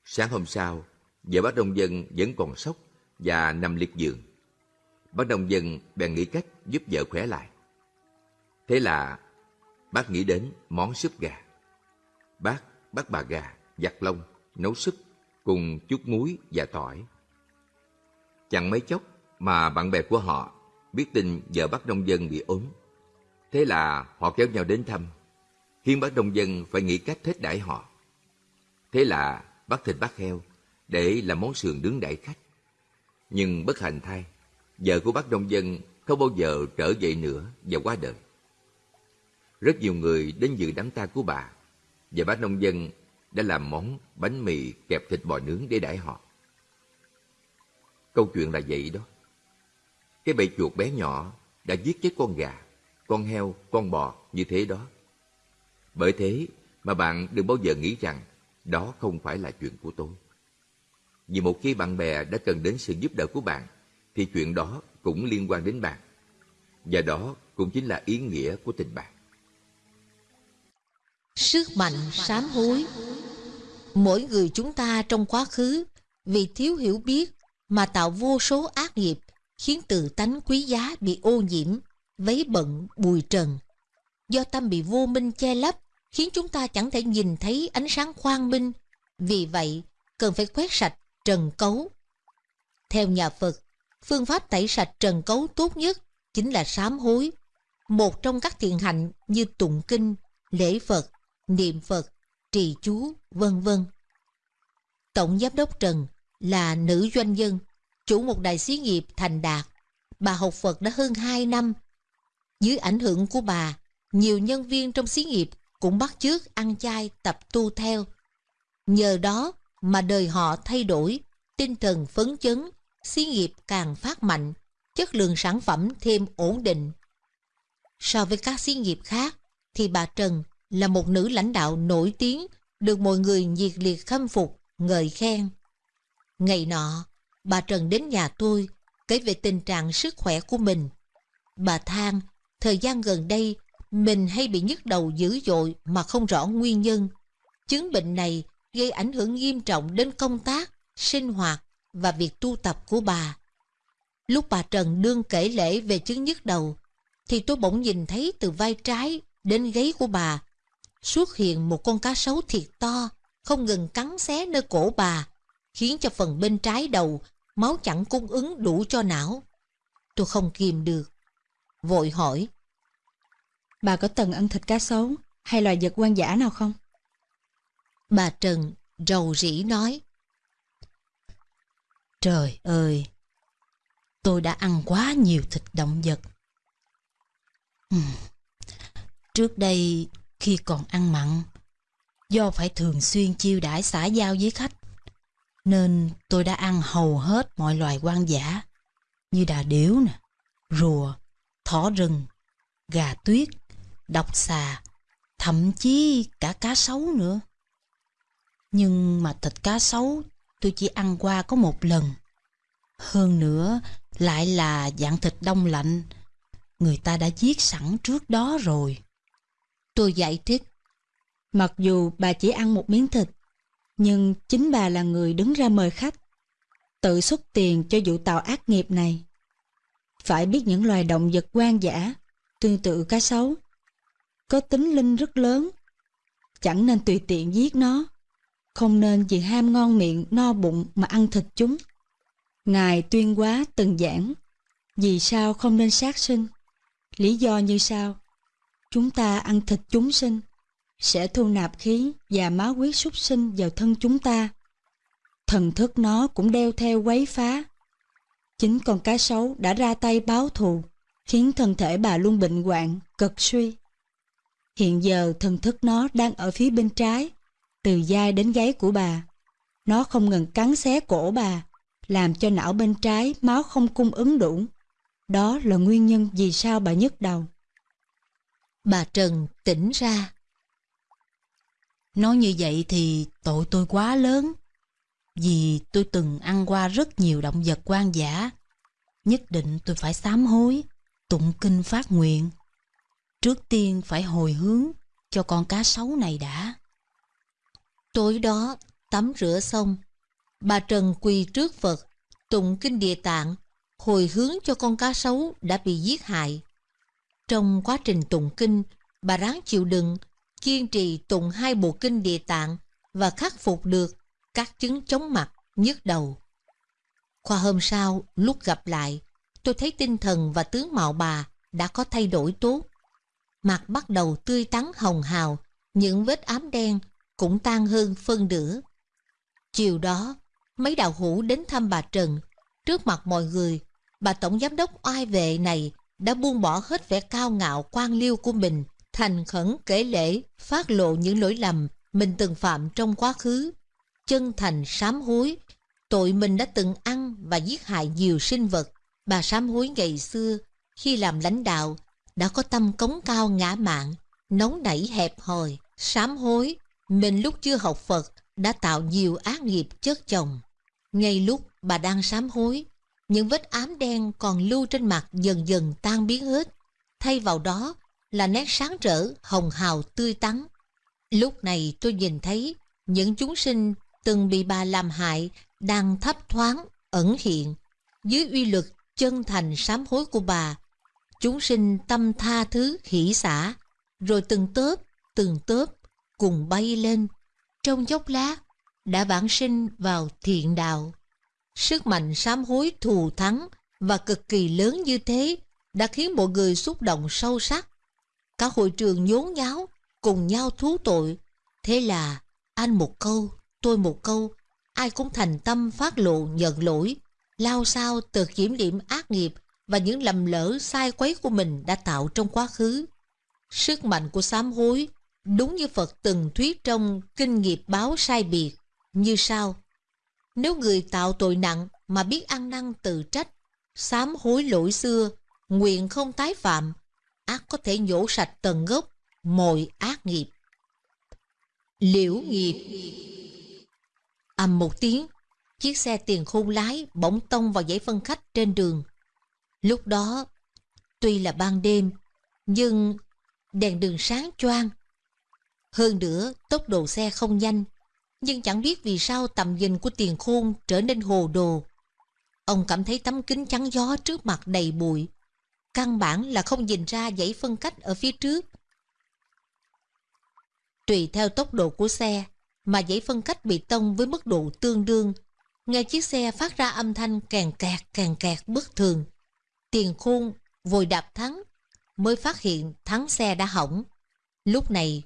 Speaker 6: Sáng hôm sau, vợ bác đông dân vẫn còn sốc và nằm liệt giường. Bác nông dân bèn nghĩ cách giúp vợ khỏe lại. Thế là bác nghĩ đến món súp gà. Bác bắt bà gà, giặt lông, nấu súp cùng chút muối và tỏi. Chẳng mấy chốc mà bạn bè của họ biết tin vợ bác nông dân bị ốm. Thế là họ kéo nhau đến thăm, khiến bác nông dân phải nghĩ cách thích đãi họ. Thế là bắt thịt bác heo để làm món sườn nướng đãi khách. Nhưng bất hạnh thay, vợ của bác nông dân không bao giờ trở về nữa và qua đời. Rất nhiều người đến dự đám tang của bà và bác nông dân đã làm món bánh mì kẹp thịt bò nướng để đãi họ. Câu chuyện là vậy đó. Cái bầy chuột bé nhỏ đã giết chết con gà, con heo, con bò như thế đó. Bởi thế mà bạn đừng bao giờ nghĩ rằng đó không phải là chuyện của tôi. Vì một khi bạn bè đã cần đến sự giúp đỡ của bạn thì chuyện đó cũng liên quan đến bạn. Và đó cũng chính là ý nghĩa của tình bạn.
Speaker 2: Sức mạnh sám hối Mỗi người chúng ta trong quá khứ vì thiếu hiểu biết mà tạo vô số ác nghiệp khiến tự tánh quý giá bị ô nhiễm, vấy bận, bùi trần. Do tâm bị vô minh che lấp khiến chúng ta chẳng thể nhìn thấy ánh sáng quang minh. Vì vậy, cần phải quét sạch trần cấu. Theo nhà Phật, phương pháp tẩy sạch trần cấu tốt nhất chính là sám hối. Một trong các thiện hạnh như tụng kinh, lễ Phật, niệm Phật, trì chú, vân vân. Tổng giám đốc Trần là nữ doanh nhân, chủ một đại xí nghiệp thành đạt. Bà học Phật đã hơn 2 năm. Dưới ảnh hưởng của bà, nhiều nhân viên trong xí nghiệp cũng bắt chước ăn chay tập tu theo. Nhờ đó mà đời họ thay đổi, tinh thần phấn chấn, xí nghiệp càng phát mạnh, chất lượng sản phẩm thêm ổn định. So với các xí nghiệp khác, thì bà Trần là một nữ lãnh đạo nổi tiếng, được mọi người nhiệt liệt khâm phục, ngợi khen. Ngày nọ, bà Trần đến nhà tôi, kể về tình trạng sức khỏe của mình. Bà than, thời gian gần đây, mình hay bị nhức đầu dữ dội mà không rõ nguyên nhân. Chứng bệnh này gây ảnh hưởng nghiêm trọng đến công tác, sinh hoạt và việc tu tập của bà. Lúc bà Trần đương kể lễ về chứng nhức đầu, thì tôi bỗng nhìn thấy từ vai trái đến gáy của bà xuất hiện một con cá sấu thiệt to, không ngừng cắn xé nơi cổ bà, khiến cho phần bên trái đầu máu chẳng cung ứng đủ cho não. Tôi không kìm được. Vội hỏi.
Speaker 7: Bà có từng ăn thịt cá sấu hay loài vật hoang dã nào không?
Speaker 2: Bà Trần rầu rĩ nói.
Speaker 8: Trời ơi, tôi đã ăn quá nhiều thịt động vật. Uhm. Trước đây, khi còn ăn mặn, do phải thường xuyên chiêu đãi xã giao với khách, nên tôi đã ăn hầu hết mọi loài quan giả như đà điểu, nè, rùa, thỏ rừng, gà tuyết, độc xà, thậm chí cả cá sấu nữa. Nhưng mà thịt cá sấu tôi chỉ ăn qua có một lần. Hơn nữa lại là dạng thịt đông lạnh. Người ta đã giết sẵn trước đó rồi.
Speaker 2: Tôi giải thích.
Speaker 7: Mặc dù bà chỉ ăn một miếng thịt, nhưng chính bà là người đứng ra mời khách, tự xuất tiền cho vụ tàu ác nghiệp này. Phải biết những loài động vật quan dã, tương tự cá sấu, có tính linh rất lớn. Chẳng nên tùy tiện giết nó, không nên vì ham ngon miệng no bụng mà ăn thịt chúng. Ngài tuyên quá từng giảng, vì sao không nên sát sinh? Lý do như sau, chúng ta ăn thịt chúng sinh, sẽ thu nạp khí và máu huyết súc sinh vào thân chúng ta. Thần thức nó cũng đeo theo quấy phá. Chính con cá sấu đã ra tay báo thù, khiến thân thể bà luôn bệnh hoạn, cực suy. Hiện giờ thần thức nó đang ở phía bên trái, từ vai đến gáy của bà. Nó không ngừng cắn xé cổ bà, làm cho não bên trái máu không cung ứng đủ. Đó là nguyên nhân vì sao bà nhức đầu.
Speaker 2: Bà Trần tỉnh ra.
Speaker 8: Nói như vậy thì tội tôi quá lớn. Vì tôi từng ăn qua rất nhiều động vật quan giả, Nhất định tôi phải sám hối, tụng kinh phát nguyện. Trước tiên phải hồi hướng cho con cá sấu này đã.
Speaker 2: Tối đó, tắm rửa xong, bà Trần quỳ trước Phật, tụng kinh địa tạng, hồi hướng cho con cá sấu đã bị giết hại. Trong quá trình tụng kinh, bà ráng chịu đựng, kiên trì tụng hai bộ kinh địa tạng và khắc phục được các chứng chóng mặt, nhức đầu. Khoa hôm sau, lúc gặp lại, tôi thấy tinh thần và tướng mạo bà đã có thay đổi tốt. Mặt bắt đầu tươi tắn hồng hào, những vết ám đen cũng tan hơn phân nửa. Chiều đó, mấy đạo hữu đến thăm bà Trần. Trước mặt mọi người, bà tổng giám đốc oai vệ này đã buông bỏ hết vẻ cao ngạo quan liêu của mình, thành khẩn kể lễ, phát lộ những lỗi lầm mình từng phạm trong quá khứ, chân thành sám hối, tội mình đã từng ăn và giết hại nhiều sinh vật. Bà sám hối ngày xưa, khi làm lãnh đạo, đã có tâm cống cao ngã mạng, nóng nảy hẹp hòi, sám hối, mình lúc chưa học Phật đã tạo nhiều ác nghiệp chất chồng. Ngay lúc bà đang sám hối, những vết ám đen còn lưu trên mặt dần dần tan biến hết. Thay vào đó là nét sáng rỡ, hồng hào tươi tắn. Lúc này tôi nhìn thấy những chúng sinh từng bị bà làm hại đang thấp thoáng, ẩn hiện. Dưới uy lực chân thành sám hối của bà, chúng sinh tâm tha thứ hỷ xả, rồi từng tớp, từng tớp cùng bay lên, trong chốc lát đã vãng sinh vào thiện đạo. Sức mạnh sám hối thù thắng và cực kỳ lớn như thế đã khiến mọi người xúc động sâu sắc. Cả hội trường nhốn nháo, cùng nhau thú tội. Thế là anh một câu, tôi một câu, ai cũng thành tâm phát lộ nhận lỗi, lao sao từ kiểm điểm ác nghiệp và những lầm lỡ sai quấy của mình đã tạo trong quá khứ. Sức mạnh của sám hối Đúng như Phật từng thuyết trong Kinh nghiệp báo sai biệt, như sau. Nếu người tạo tội nặng mà biết ăn năn tự trách, sám hối lỗi xưa, nguyện không tái phạm, ác có thể nhổ sạch tận gốc mọi ác nghiệp. Liễu nghiệp Ầm một tiếng, chiếc xe tiền khôn lái bỗng tông vào dãy phân khách trên đường. Lúc đó, tuy là ban đêm, nhưng đèn đường sáng choang. Hơn nữa, tốc độ xe không nhanh, nhưng chẳng biết vì sao tầm nhìn của tiền khôn trở nên hồ đồ. Ông cảm thấy tấm kính chắn gió trước mặt đầy bụi. Căn bản là không nhìn ra dãy phân cách ở phía trước. Tùy theo tốc độ của xe, mà dãy phân cách bị tông với mức độ tương đương. Nghe chiếc xe phát ra âm thanh càng kẹt càng kẹt bất thường. Tiền khôn vội đạp thắng, mới phát hiện thắng xe đã hỏng. Lúc này,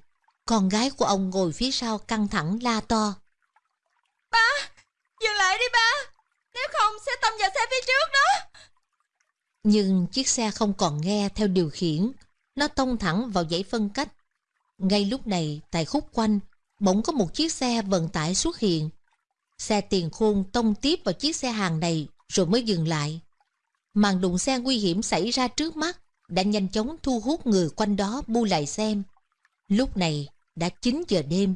Speaker 2: con gái của ông ngồi phía sau căng thẳng la to.
Speaker 9: Ba, dừng lại đi ba, nếu không sẽ tông vào xe phía trước đó.
Speaker 2: Nhưng chiếc xe không còn nghe theo điều khiển, nó tông thẳng vào dãy phân cách. Ngay lúc này, tại khúc quanh, bỗng có một chiếc xe vận tải xuất hiện. Xe tiền khôn tông tiếp vào chiếc xe hàng này rồi mới dừng lại. Màn đụng xe nguy hiểm xảy ra trước mắt đã nhanh chóng thu hút người quanh đó bu lại xem. Lúc này đã 9 giờ đêm.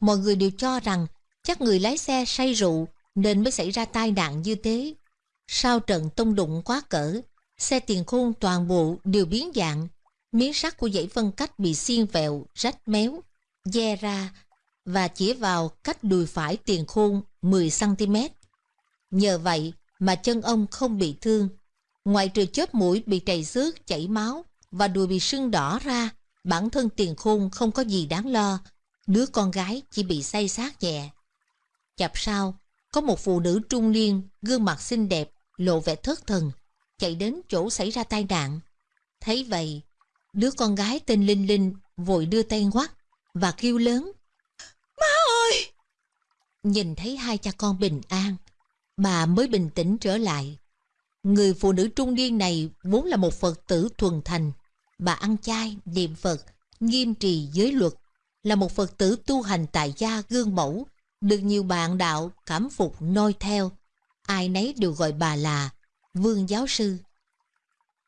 Speaker 2: Mọi người đều cho rằng chắc người lái xe say rượu nên mới xảy ra tai nạn như thế. Sau trận tông đụng quá cỡ, xe tiền khôn toàn bộ đều biến dạng. Miếng sắt của dãy phân cách bị xiên vẹo, rách méo, dè ra và chỉ vào cách đùi phải tiền khôn 10cm. Nhờ vậy mà chân ông không bị thương. Ngoài trừ chớp mũi bị trầy xước, chảy máu và đùi bị sưng đỏ ra, bản thân tiền khôn không có gì đáng lo. Đứa con gái chỉ bị say sát nhẹ. Chập sau, có một phụ nữ trung niên, gương mặt xinh đẹp, lộ vẻ thất thần, chạy đến chỗ xảy ra tai nạn. Thấy vậy, đứa con gái tên Linh Linh vội đưa tay ngoắt và kêu lớn.
Speaker 9: Má ơi!
Speaker 2: Nhìn thấy hai cha con bình an, bà mới bình tĩnh trở lại. Người phụ nữ trung niên này vốn là một Phật tử thuần thành. Bà ăn chay, niệm Phật, nghiêm trì giới luật, là một Phật tử tu hành tại gia gương mẫu, được nhiều bạn đạo cảm phục noi theo. Ai nấy đều gọi bà là Vương Giáo Sư.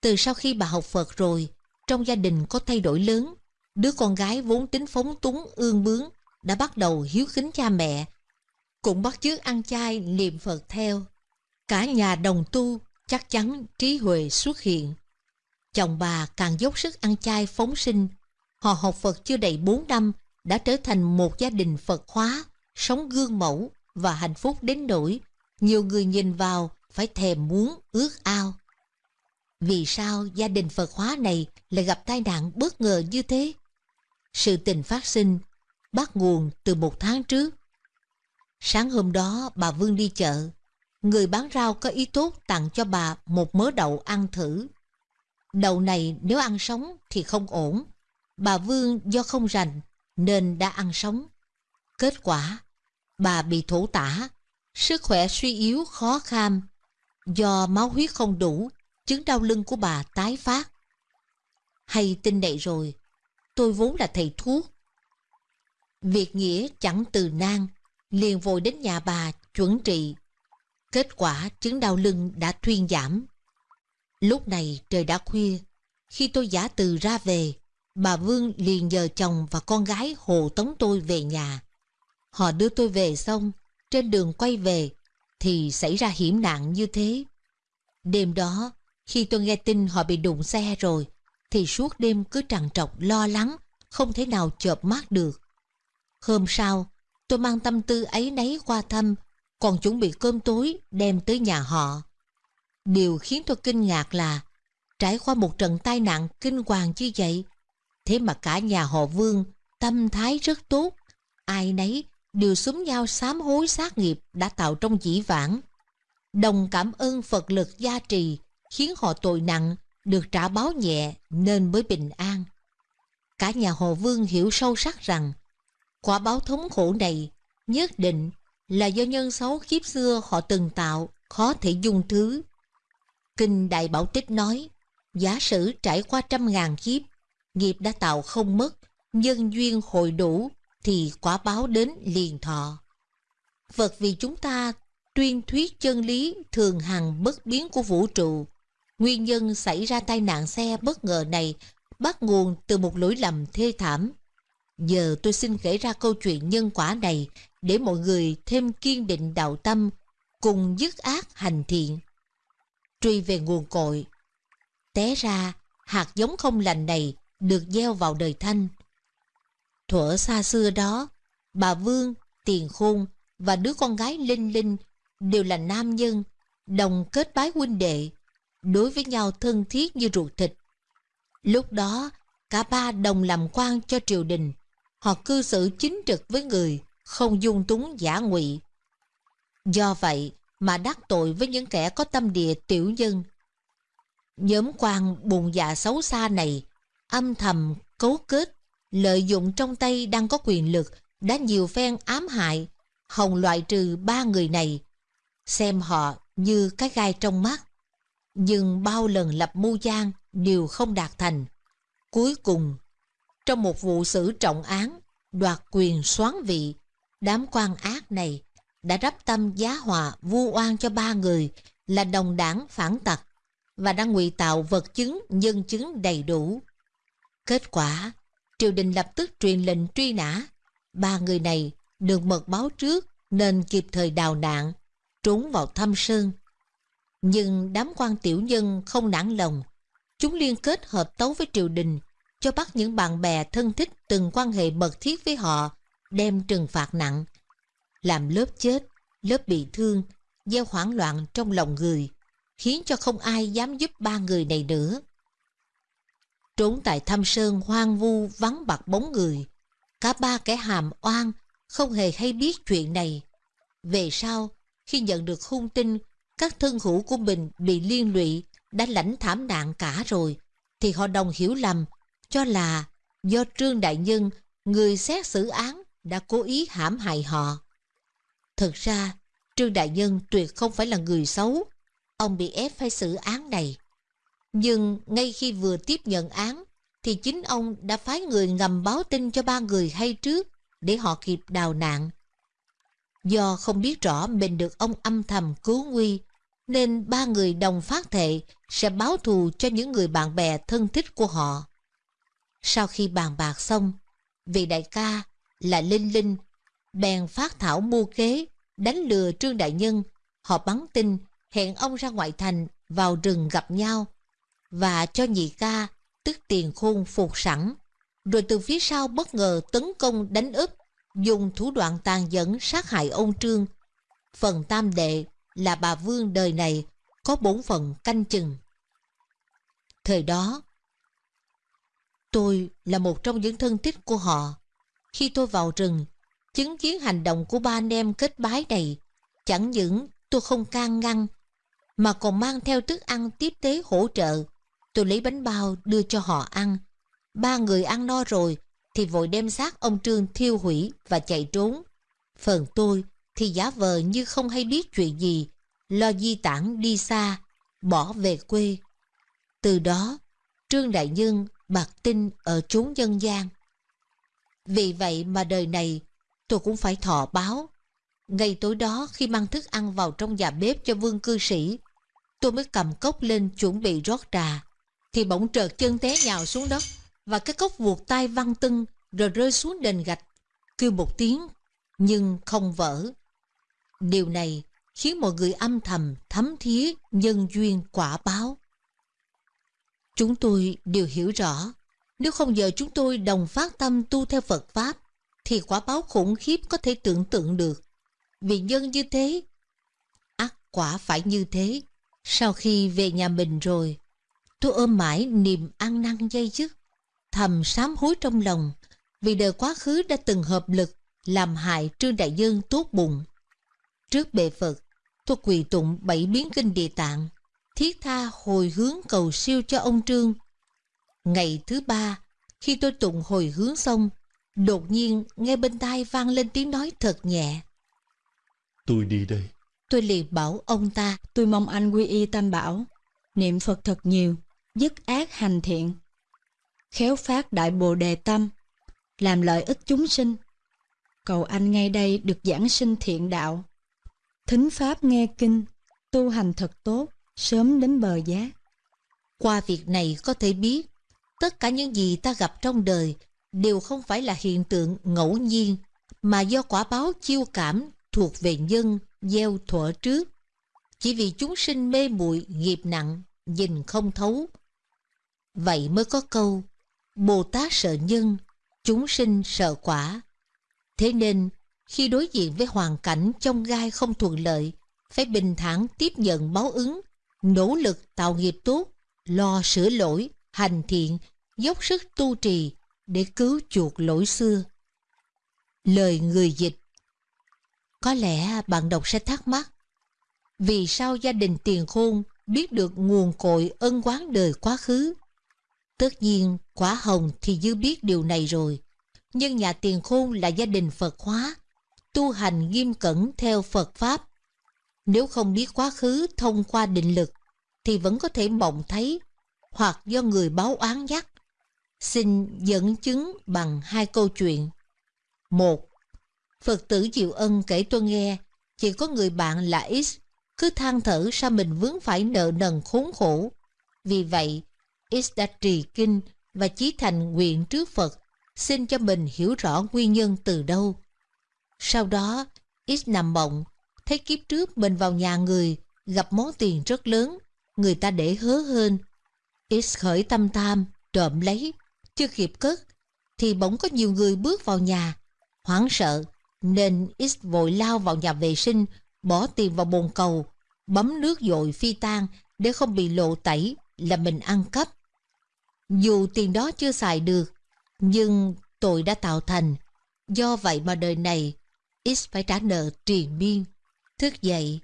Speaker 2: Từ sau khi bà học Phật rồi, trong gia đình có thay đổi lớn. Đứa con gái vốn tính phóng túng ương bướng đã bắt đầu hiếu kính cha mẹ, cũng bắt chước ăn chay niệm Phật theo. Cả nhà đồng tu chắc chắn trí huệ xuất hiện. Chồng bà càng dốc sức ăn chay phóng sinh. Họ học Phật chưa đầy 4 năm đã trở thành một gia đình Phật hóa, sống gương mẫu và hạnh phúc đến nỗi nhiều người nhìn vào phải thèm muốn ước ao. Vì sao gia đình Phật hóa này lại gặp tai nạn bất ngờ như thế? Sự tình phát sinh bắt nguồn từ một tháng trước. Sáng hôm đó bà Vương đi chợ, người bán rau có ý tốt tặng cho bà một mớ đậu ăn thử. Đậu này nếu ăn sống thì không ổn. Bà Vương do không rành nên đã ăn sống. Kết quả, bà bị thổ tả, sức khỏe suy yếu khó kham. Do máu huyết không đủ, chứng đau lưng của bà tái phát. Hay tin này rồi, tôi vốn là thầy thuốc. Việc nghĩa chẳng từ nan, liền vội đến nhà bà chuẩn trị. Kết quả chứng đau lưng đã thuyên giảm. Lúc này trời đã khuya, khi tôi giả từ ra về, bà Vương liền nhờ chồng và con gái hộ tống tôi về nhà. Họ đưa tôi về xong, trên đường quay về thì xảy ra hiểm nạn như thế. Đêm đó, khi tôi nghe tin họ bị đụng xe rồi, thì suốt đêm cứ trằn trọc lo lắng, không thể nào chợp mắt được. Hôm sau, tôi mang tâm tư ấy nấy qua thăm, còn chuẩn bị cơm tối đem tới nhà họ. Điều khiến tôi kinh ngạc là trải qua một trận tai nạn kinh hoàng như vậy, thế mà cả nhà họ Vương tâm thái rất tốt, ai nấy đều súng nhau sám hối sát nghiệp đã tạo trong dĩ vãng. Đồng cảm ơn Phật lực gia trì khiến họ tội nặng được trả báo nhẹ nên mới bình an. Cả nhà họ Vương hiểu sâu sắc rằng quả báo thống khổ này nhất định là do nhân xấu kiếp xưa họ từng tạo khó thể dung thứ. Kinh Đại Bảo Tích nói, giả sử trải qua trăm ngàn kiếp, nghiệp đã tạo không mất, nhân duyên hồi đủ thì quả báo đến liền thọ. Phật vì chúng ta tuyên thuyết chân lý thường hằng bất biến của vũ trụ. Nguyên nhân xảy ra tai nạn xe bất ngờ này bắt nguồn từ một lỗi lầm thê thảm. Giờ tôi xin kể ra câu chuyện nhân quả này để mọi người thêm kiên định đạo tâm, cùng dứt ác hành thiện. Truy về nguồn cội. Té ra, hạt giống không lành này được gieo vào đời Thanh. Thuở xa xưa đó, bà Vương, Tiền Khôn và đứa con gái Linh Linh đều là nam nhân, đồng kết bái huynh đệ, đối với nhau thân thiết như ruột thịt. Lúc đó, cả ba đồng làm quan cho triều đình, họ cư xử chính trực với người, không dung túng giả ngụy. Do vậy mà đắc tội với những kẻ có tâm địa tiểu nhân. Nhóm quan buồn dạ xấu xa này âm thầm cấu kết, lợi dụng trong tay đang có quyền lực đã nhiều phen ám hại, hồng loại trừ ba người này, xem họ như cái gai trong mắt. Nhưng bao lần lập mưu gian đều không đạt thành. Cuối cùng, trong một vụ xử trọng án, đoạt quyền soán vị, đám quan ác này đã rắp tâm giá hòa vu oan cho ba người là đồng đảng phản tặc và đang ngụy tạo vật chứng nhân chứng đầy đủ. Kết quả, triều đình lập tức truyền lệnh truy nã. Ba người này được mật báo trước nên kịp thời đào nạn, trốn vào thâm sơn. Nhưng đám quan tiểu nhân không nản lòng. Chúng liên kết hợp tấu với triều đình cho bắt những bạn bè thân thích từng quan hệ mật thiết với họ đem trừng phạt nặng. Làm lớp chết, lớp bị thương, gieo hoảng loạn trong lòng người, khiến cho không ai dám giúp ba người này nữa. Trốn tại thâm sơn hoang vu vắng bặt bóng người, cả ba kẻ hàm oan không hề hay biết chuyện này. Về sau, khi nhận được hung tin các thân hữu của mình bị liên lụy đã lãnh thảm nạn cả rồi, thì họ đồng hiểu lầm cho là do Trương Đại Nhân, người xét xử án, đã cố ý hãm hại họ. Thực ra, Trương Đại Nhân tuyệt không phải là người xấu, ông bị ép phải xử án này. Nhưng ngay khi vừa tiếp nhận án, thì chính ông đã phái người ngầm báo tin cho ba người hay trước để họ kịp đào nạn. Do không biết rõ mình được ông âm thầm cứu nguy, nên ba người đồng phát thệ sẽ báo thù cho những người bạn bè thân thích của họ. Sau khi bàn bạc xong, vị đại ca là Linh Linh bèn phát thảo mưu kế đánh lừa Trương Đại Nhân. Họ bắn tin hẹn ông ra ngoại thành vào rừng gặp nhau và cho nhị ca tức tiền khôn phục sẵn rồi từ phía sau bất ngờ tấn công đánh úp dùng thủ đoạn tàn nhẫn sát hại ông Trương. Phần tam đệ là bà Vương đời này có bổn phận canh chừng. Thời đó, tôi là một trong những thân thích của họ. Khi tôi vào rừng, chứng kiến hành động của ba anh em kết bái này, chẳng những tôi không can ngăn, mà còn mang theo thức ăn tiếp tế hỗ trợ. Tôi lấy bánh bao đưa cho họ ăn. Ba người ăn no rồi thì vội đem xác ông Trương thiêu hủy và chạy trốn. Phần tôi thì giả vờ như không hay biết chuyện gì, lo di tản đi xa, bỏ về quê. Từ đó, Trương Đại Nhân bạc tin ở chốn dân gian. Vì vậy mà đời này tôi cũng phải thọ báo. Ngày tối đó khi mang thức ăn vào trong nhà bếp cho vương cư sĩ, tôi mới cầm cốc lên chuẩn bị rót trà, thì bỗng trợt chân té nhào xuống đất và cái cốc vuột tay văng tưng rồi rơi xuống đền gạch, kêu một tiếng nhưng không vỡ. Điều này khiến mọi người âm thầm thấm thía nhân duyên quả báo. Chúng tôi đều hiểu rõ, nếu không giờ chúng tôi đồng phát tâm tu theo Phật Pháp, thì quả báo khủng khiếp có thể tưởng tượng được. Vì nhân như thế, ác quả phải như thế. Sau khi về nhà mình rồi, tôi ôm mãi niềm ăn năn dây dứt, thầm sám hối trong lòng, vì đời quá khứ đã từng hợp lực làm hại Trương Đại Dương tốt bụng. Trước bệ Phật, tôi quỳ tụng bảy biến kinh địa tạng, thiết tha hồi hướng cầu siêu cho ông Trương. Ngày thứ ba, khi tôi tụng hồi hướng xong, đột nhiên nghe bên tai vang lên tiếng nói thật nhẹ.
Speaker 4: Tôi đi đây.
Speaker 2: Tôi liền bảo ông ta.
Speaker 7: Tôi mong anh quy y tam bảo, niệm Phật thật nhiều, dứt ác hành thiện, khéo phát đại bồ đề tâm, làm lợi ích chúng sinh. Cầu anh ngay đây được giảng sinh thiện đạo. Thính pháp nghe kinh, tu hành thật tốt, sớm đến bờ giác.
Speaker 2: Qua việc này có thể biết, tất cả những gì ta gặp trong đời đều không phải là hiện tượng ngẫu nhiên, mà do quả báo chiêu cảm thuộc về nhân gieo thuở trước. Chỉ vì chúng sinh mê muội nghiệp nặng, nhìn không thấu. Vậy mới có câu, Bồ Tát sợ nhân, chúng sinh sợ quả. Thế nên, khi đối diện với hoàn cảnh trong gai không thuận lợi, phải bình thản tiếp nhận báo ứng, nỗ lực tạo nghiệp tốt, lo sửa lỗi, hành thiện, dốc sức tu trì để cứu chuộc lỗi xưa. Lời người dịch Có lẽ bạn đọc sẽ thắc mắc Vì sao gia đình tiền khôn biết được nguồn cội ân quán đời quá khứ? Tất nhiên, quả hồng thì dư biết điều này rồi. Nhưng nhà tiền khôn là gia đình Phật hóa, tu hành nghiêm cẩn theo Phật Pháp. Nếu không biết quá khứ thông qua định lực, thì vẫn có thể mộng thấy hoặc do người báo oán dắt. Xin dẫn chứng bằng hai câu chuyện. Một, Phật tử Diệu Ân kể tôi nghe, chỉ có người bạn là X cứ than thở sao mình vướng phải nợ nần khốn khổ. Vì vậy, X đã trì kinh và chí thành nguyện trước Phật, xin cho mình hiểu rõ nguyên nhân từ đâu. Sau đó, X nằm mộng, thấy kiếp trước mình vào nhà người, gặp món tiền rất lớn, người ta để hớ hơn. X khởi tâm tham, trộm lấy, chưa kịp cất, thì bỗng có nhiều người bước vào nhà. Hoảng sợ, nên X vội lao vào nhà vệ sinh, bỏ tiền vào bồn cầu, bấm nước dội phi tan để không bị lộ tẩy là mình ăn cắp. Dù tiền đó chưa xài được, nhưng tội đã tạo thành. Do vậy mà đời này, X phải trả nợ triền miên. Thức dậy,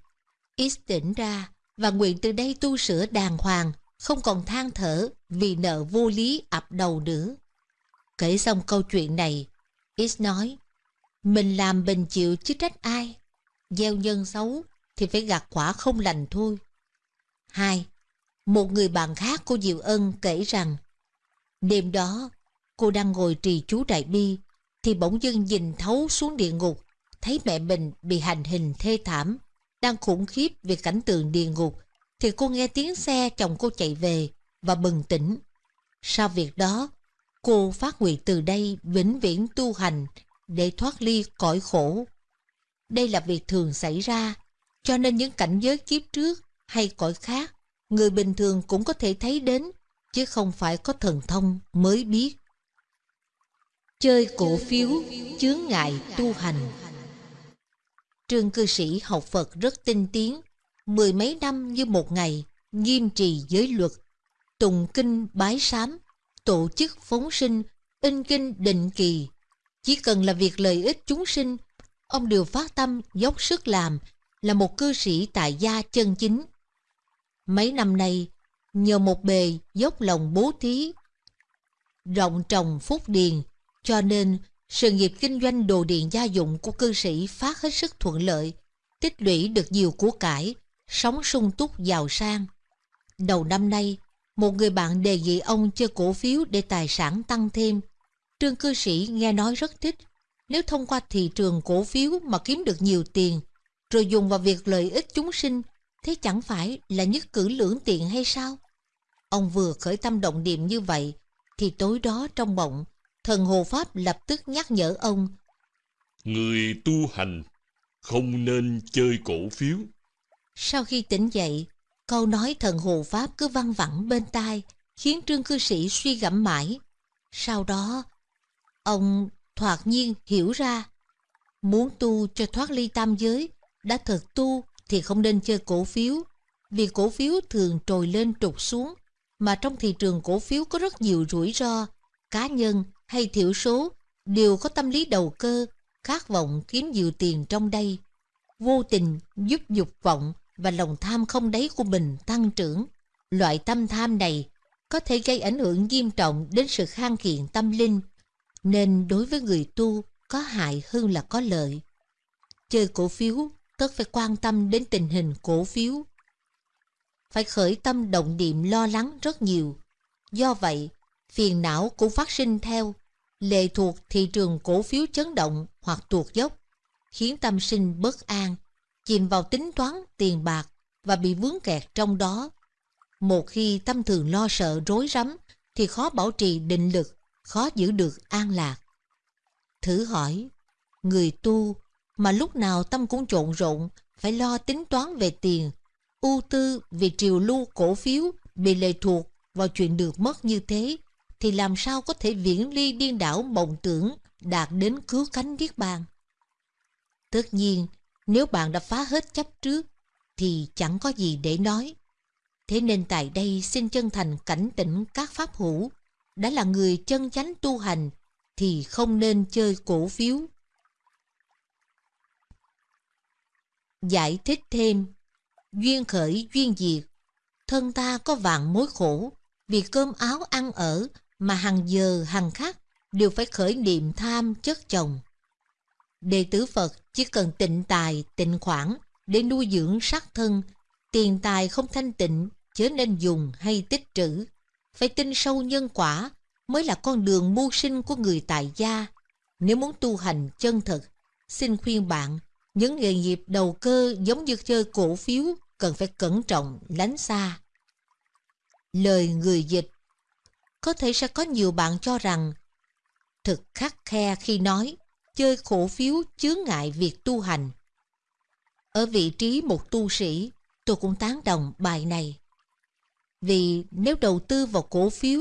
Speaker 2: X tỉnh ra và nguyện từ đây tu sửa đàng hoàng, không còn than thở vì nợ vô lý ập đầu nữa. Kể xong câu chuyện này, X nói, mình làm bình chịu chứ trách ai. Gieo nhân xấu thì phải gặt quả không lành thôi. Hai, một người bạn khác của Diệu Ân kể rằng Đêm đó, cô đang ngồi trì chú Đại Bi, thì bỗng dưng nhìn thấu xuống địa ngục, thấy mẹ mình bị hành hình thê thảm, đang khủng khiếp về cảnh tượng địa ngục, thì cô nghe tiếng xe chồng cô chạy về và bừng tỉnh. Sau việc đó, cô phát nguyện từ đây vĩnh viễn tu hành để thoát ly cõi khổ. Đây là việc thường xảy ra, cho nên những cảnh giới kiếp trước hay cõi khác, người bình thường cũng có thể thấy đến chứ không phải có thần thông mới biết. Chơi cổ phiếu chướng ngại tu hành Trương cư sĩ học Phật rất tinh tiến, mười mấy năm như một ngày, nghiêm trì giới luật, tùng kinh bái sám, tổ chức phóng sinh, in kinh định kỳ. Chỉ cần là việc lợi ích chúng sinh, ông đều phát tâm dốc sức làm, là một cư sĩ tại gia chân chính. Mấy năm nay, nhờ một bề dốc lòng bố thí, rộng trồng phúc điền, cho nên sự nghiệp kinh doanh đồ điện gia dụng của cư sĩ phát hết sức thuận lợi, tích lũy được nhiều của cải, sống sung túc giàu sang. Đầu năm nay, một người bạn đề nghị ông chơi cổ phiếu để tài sản tăng thêm. Trương cư sĩ nghe nói rất thích. Nếu thông qua thị trường cổ phiếu mà kiếm được nhiều tiền, rồi dùng vào việc lợi ích chúng sinh, thế chẳng phải là nhất cử lưỡng tiện hay sao? Ông vừa khởi tâm động niệm như vậy, thì tối đó trong mộng, thần Hồ Pháp lập tức nhắc nhở ông.
Speaker 4: Người tu hành không nên chơi cổ phiếu.
Speaker 2: Sau khi tỉnh dậy, câu nói thần Hồ Pháp cứ văng vẳng bên tai, khiến trương cư sĩ suy gẫm mãi. Sau đó, ông thoạt nhiên hiểu ra, muốn tu cho thoát ly tam giới, đã thực tu thì không nên chơi cổ phiếu, vì cổ phiếu thường trồi lên trục xuống, mà trong thị trường cổ phiếu có rất nhiều rủi ro, cá nhân hay thiểu số đều có tâm lý đầu cơ, khát vọng kiếm nhiều tiền trong đây. Vô tình giúp dục vọng và lòng tham không đáy của mình tăng trưởng. Loại tâm tham này có thể gây ảnh hưởng nghiêm trọng đến sự khang kiện tâm linh, nên đối với người tu có hại hơn là có lợi. Chơi cổ phiếu tất phải quan tâm đến tình hình cổ phiếu phải khởi tâm động niệm lo lắng rất nhiều. Do vậy, phiền não cũng phát sinh theo. lệ thuộc thị trường cổ phiếu chấn động hoặc tuột dốc, khiến tâm sinh bất an, chìm vào tính toán tiền bạc và bị vướng kẹt trong đó. Một khi tâm thường lo sợ rối rắm thì khó bảo trì định lực, khó giữ được an lạc. Thử hỏi, người tu mà lúc nào tâm cũng trộn rộn, phải lo tính toán về tiền, ưu tư vì triều lưu cổ phiếu bị lệ thuộc vào chuyện được mất như thế, thì làm sao có thể viễn ly điên đảo mộng tưởng đạt đến cứu cánh niết bàn. Tất nhiên, nếu bạn đã phá hết chấp trước, thì chẳng có gì để nói. Thế nên tại đây xin chân thành cảnh tỉnh các pháp hữu, đã là người chân chánh tu hành, thì không nên chơi cổ phiếu. Giải thích thêm, duyên khởi duyên diệt, thân ta có vạn mối khổ, vì cơm áo ăn ở mà hàng giờ hàng khắc đều phải khởi niệm tham chất chồng. Đệ tử Phật chỉ cần tịnh tài, tịnh khoản để nuôi dưỡng sắc thân, tiền tài không thanh tịnh chớ nên dùng hay tích trữ. Phải tin sâu nhân quả mới là con đường mưu sinh của người tại gia. Nếu muốn tu hành chân thật, xin khuyên bạn, những nghề nghiệp đầu cơ giống như chơi cổ phiếu cần phải cẩn trọng, lánh xa. Lời người dịch Có thể sẽ có nhiều bạn cho rằng thực khắc khe khi nói chơi cổ phiếu chướng ngại việc tu hành. Ở vị trí một tu sĩ, tôi cũng tán đồng bài này. Vì nếu đầu tư vào cổ phiếu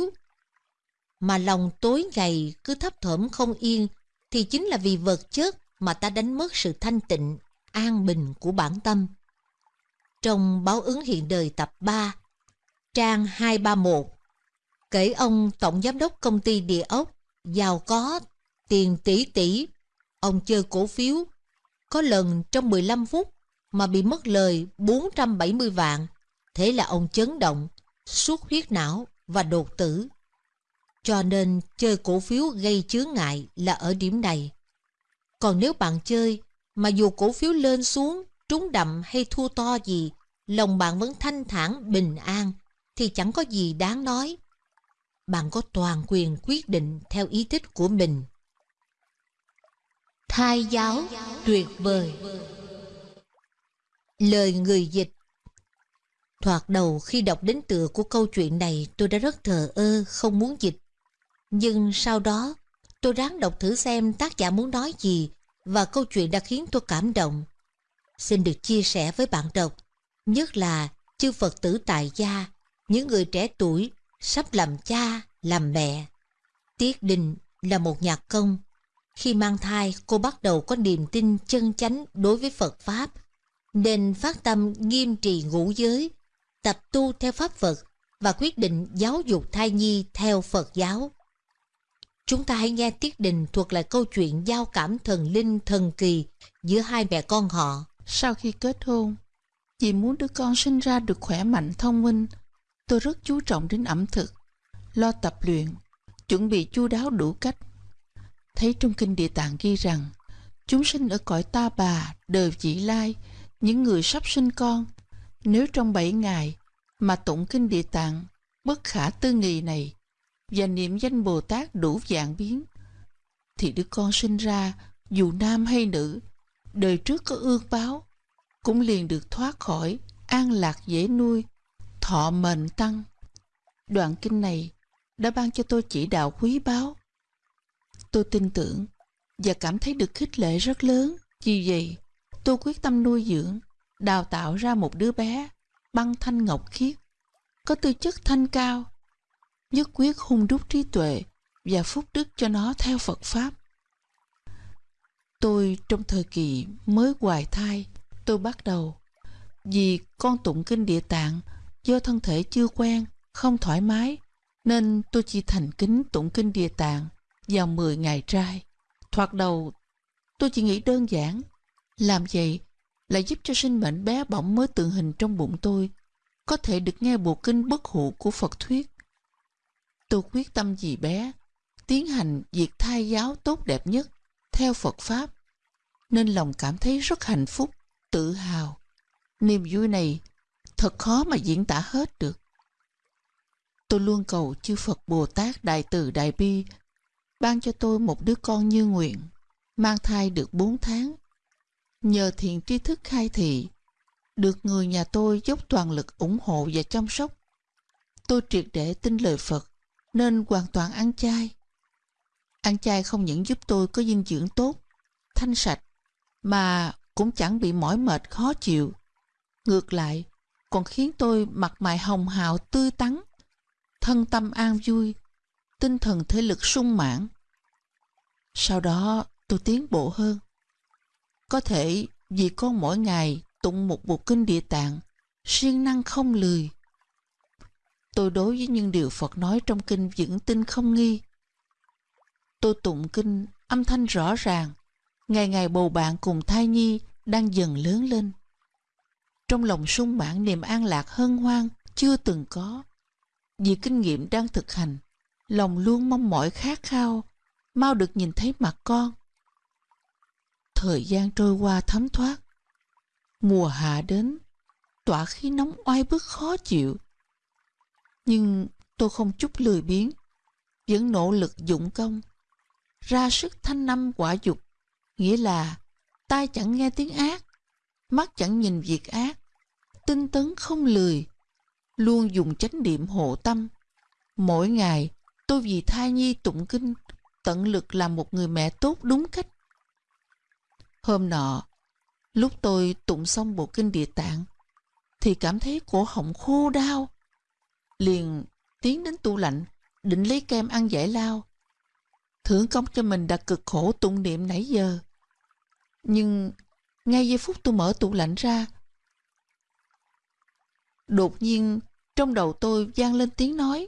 Speaker 2: mà lòng tối ngày cứ thấp thỏm không yên thì chính là vì vật chất mà ta đánh mất sự thanh tịnh, an bình của bản tâm. Trong báo ứng hiện đời tập 3, trang 231, kể ông tổng giám đốc công ty địa ốc giàu có tiền tỷ tỷ ông chơi cổ phiếu. Có lần trong 15 phút mà bị mất lời 470 vạn, thế là ông chấn động, suốt huyết não và đột tử. Cho nên chơi cổ phiếu gây chướng ngại là ở điểm này. Còn nếu bạn chơi mà dù cổ phiếu lên xuống, trúng đậm hay thua to gì, lòng bạn vẫn thanh thản, bình an, thì chẳng có gì đáng nói. Bạn có toàn quyền quyết định theo ý thích của mình. Thai giáo tuyệt vời Lời người dịch Thoạt đầu khi đọc đến tựa của câu chuyện này tôi đã rất thờ ơ, không muốn dịch. Nhưng sau đó tôi ráng đọc thử xem tác giả muốn nói gì và câu chuyện đã khiến tôi cảm động. Xin được chia sẻ với bạn đọc, nhất là chư Phật tử tại gia, những người trẻ tuổi sắp làm cha, làm mẹ. Tiết Đình là một nhạc công. Khi mang thai, cô bắt đầu có niềm tin chân chánh đối với Phật Pháp, nên phát tâm nghiêm trì ngũ giới, tập tu theo Pháp Phật và quyết định giáo dục thai nhi theo Phật giáo. Chúng ta hãy nghe Tiết Đình thuộc lại câu chuyện giao cảm thần linh thần kỳ giữa hai mẹ con họ.
Speaker 10: Sau khi kết hôn, chị muốn đứa con sinh ra được khỏe mạnh thông minh. Tôi rất chú trọng đến ẩm thực lo tập luyện, chuẩn bị chu đáo đủ cách. Thấy trong kinh địa tạng ghi rằng, chúng sinh ở cõi ta bà, đời vị lai, những người sắp sinh con, nếu trong bảy ngày mà tụng kinh địa tạng bất khả tư nghị này và niệm danh Bồ Tát đủ dạng biến, thì đứa con sinh ra dù nam hay nữ, đời trước có ương báo, cũng liền được thoát khỏi, an lạc dễ nuôi, thọ mệnh tăng. Đoạn kinh này đã ban cho tôi chỉ đạo quý báu. Tôi tin tưởng và cảm thấy được khích lệ rất lớn. Vì vậy, tôi quyết tâm nuôi dưỡng, đào tạo ra một đứa bé băng thanh ngọc khiết, có tư chất thanh cao, nhất quyết hung đúc trí tuệ và phúc đức cho nó theo Phật Pháp. Tôi trong thời kỳ mới hoài thai, tôi bắt đầu vì con tụng kinh địa tạng do thân thể chưa quen, không thoải mái nên tôi chỉ thành kính tụng kinh địa tạng vào 10 ngày trai. Thoạt đầu, tôi chỉ nghĩ đơn giản, làm vậy là giúp cho sinh mệnh bé bỏng mới tượng hình trong bụng tôi có thể được nghe bộ kinh bất hủ của Phật thuyết. Tôi quyết tâm vì bé, tiến hành việc thai giáo tốt đẹp nhất theo Phật Pháp, nên lòng cảm thấy rất hạnh phúc, tự hào. Niềm vui này thật khó mà diễn tả hết được. Tôi luôn cầu chư Phật Bồ Tát Đại Từ Đại Bi ban cho tôi một đứa con như nguyện, mang thai được 4 tháng. Nhờ thiện tri thức khai thị, được người nhà tôi dốc toàn lực ủng hộ và chăm sóc. Tôi triệt để tin lời Phật, nên hoàn toàn ăn chay. Ăn chay không những giúp tôi có dinh dưỡng tốt, thanh sạch, mà cũng chẳng bị mỏi mệt khó chịu. Ngược lại, còn khiến tôi mặt mày hồng hào tươi tắn, thân tâm an vui, tinh thần thể lực sung mãn. Sau đó tôi tiến bộ hơn. Có thể vì con mỗi ngày tụng một bộ kinh địa tạng, siêng năng không lười. Tôi đối với những điều Phật nói trong kinh vững tin không nghi. Tôi tụng kinh âm thanh rõ ràng, ngày ngày bầu bạn cùng thai nhi đang dần lớn lên. Trong lòng sung mãn niềm an lạc hân hoan chưa từng có. Vì kinh nghiệm đang thực hành, lòng luôn mong mỏi khát khao, mau được nhìn thấy mặt con. Thời gian trôi qua thấm thoát. Mùa hạ đến, tỏa khí nóng oai bức khó chịu. Nhưng tôi không chút lười biếng, vẫn nỗ lực dụng công, ra sức thanh năm quả dục, nghĩa là tai chẳng nghe tiếng ác, mắt chẳng nhìn việc ác, tinh tấn không lười, luôn dùng chánh niệm hộ tâm. Mỗi ngày, tôi vì thai nhi tụng kinh, tận lực làm một người mẹ tốt đúng cách. Hôm nọ, lúc tôi tụng xong bộ kinh địa tạng, thì cảm thấy cổ họng khô đau. Liền tiến đến tủ lạnh, định lấy kem ăn giải lao. Thưởng công cho mình đã cực khổ tụng niệm nãy giờ. Nhưng ngay giây phút tôi mở tủ lạnh ra, đột nhiên trong đầu tôi vang lên tiếng nói.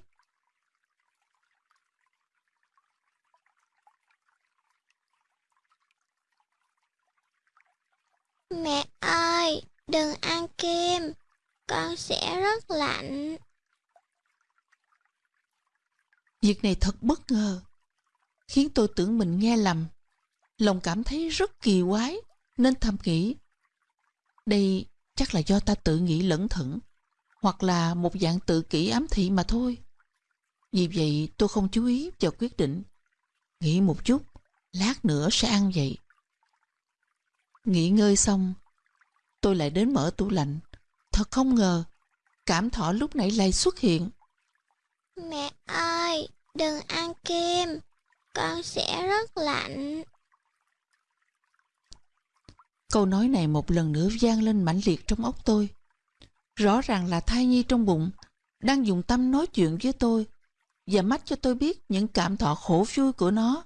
Speaker 11: Mẹ ơi, đừng ăn kem, con sẽ rất lạnh.
Speaker 10: Việc này thật bất ngờ, khiến tôi tưởng mình nghe lầm. Lòng cảm thấy rất kỳ quái, nên thầm nghĩ. Đây chắc là do ta tự nghĩ lẫn thẩn, hoặc là một dạng tự kỷ ám thị mà thôi. Vì vậy tôi không chú ý vào quyết định. Nghĩ một chút, lát nữa sẽ ăn vậy. Nghỉ ngơi xong, tôi lại đến mở tủ lạnh. Thật không ngờ, cảm thọ lúc nãy lại xuất hiện.
Speaker 11: Mẹ ơi, đừng ăn kem, con sẽ rất lạnh.
Speaker 10: Câu nói này một lần nữa vang lên mãnh liệt trong óc tôi. Rõ ràng là thai nhi trong bụng đang dùng tâm nói chuyện với tôi và mắt cho tôi biết những cảm thọ khổ vui của nó.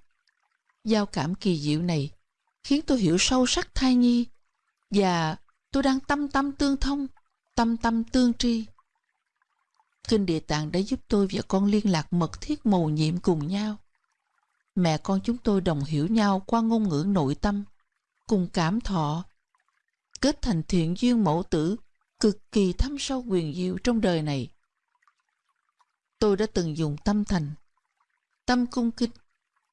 Speaker 10: Giao cảm kỳ diệu này khiến tôi hiểu sâu sắc thai nhi và tôi đang tâm tâm tương thông, tâm tâm tương tri. Kinh Địa Tạng đã giúp tôi và con liên lạc mật thiết mầu nhiệm cùng nhau. Mẹ con chúng tôi đồng hiểu nhau qua ngôn ngữ nội tâm, cùng cảm thọ, kết thành thiện duyên mẫu tử cực kỳ thâm sâu quyền diệu trong đời này. Tôi đã từng dùng tâm thành, tâm cung kính,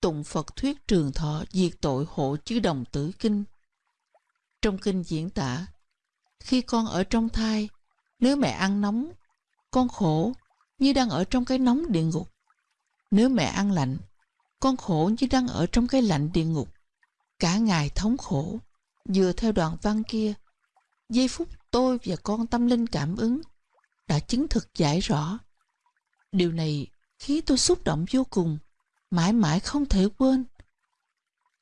Speaker 10: tụng Phật thuyết trường thọ diệt tội hộ chứ đồng tử kinh. Trong kinh diễn tả, khi con ở trong thai, nếu mẹ ăn nóng, con khổ như đang ở trong cái nóng địa ngục. Nếu mẹ ăn lạnh, con khổ như đang ở trong cái lạnh địa ngục. Cả ngày thống khổ, vừa theo đoạn văn kia, giây phút tôi và con tâm linh cảm ứng đã chứng thực giải rõ. Điều này khiến tôi xúc động vô cùng, mãi mãi không thể quên.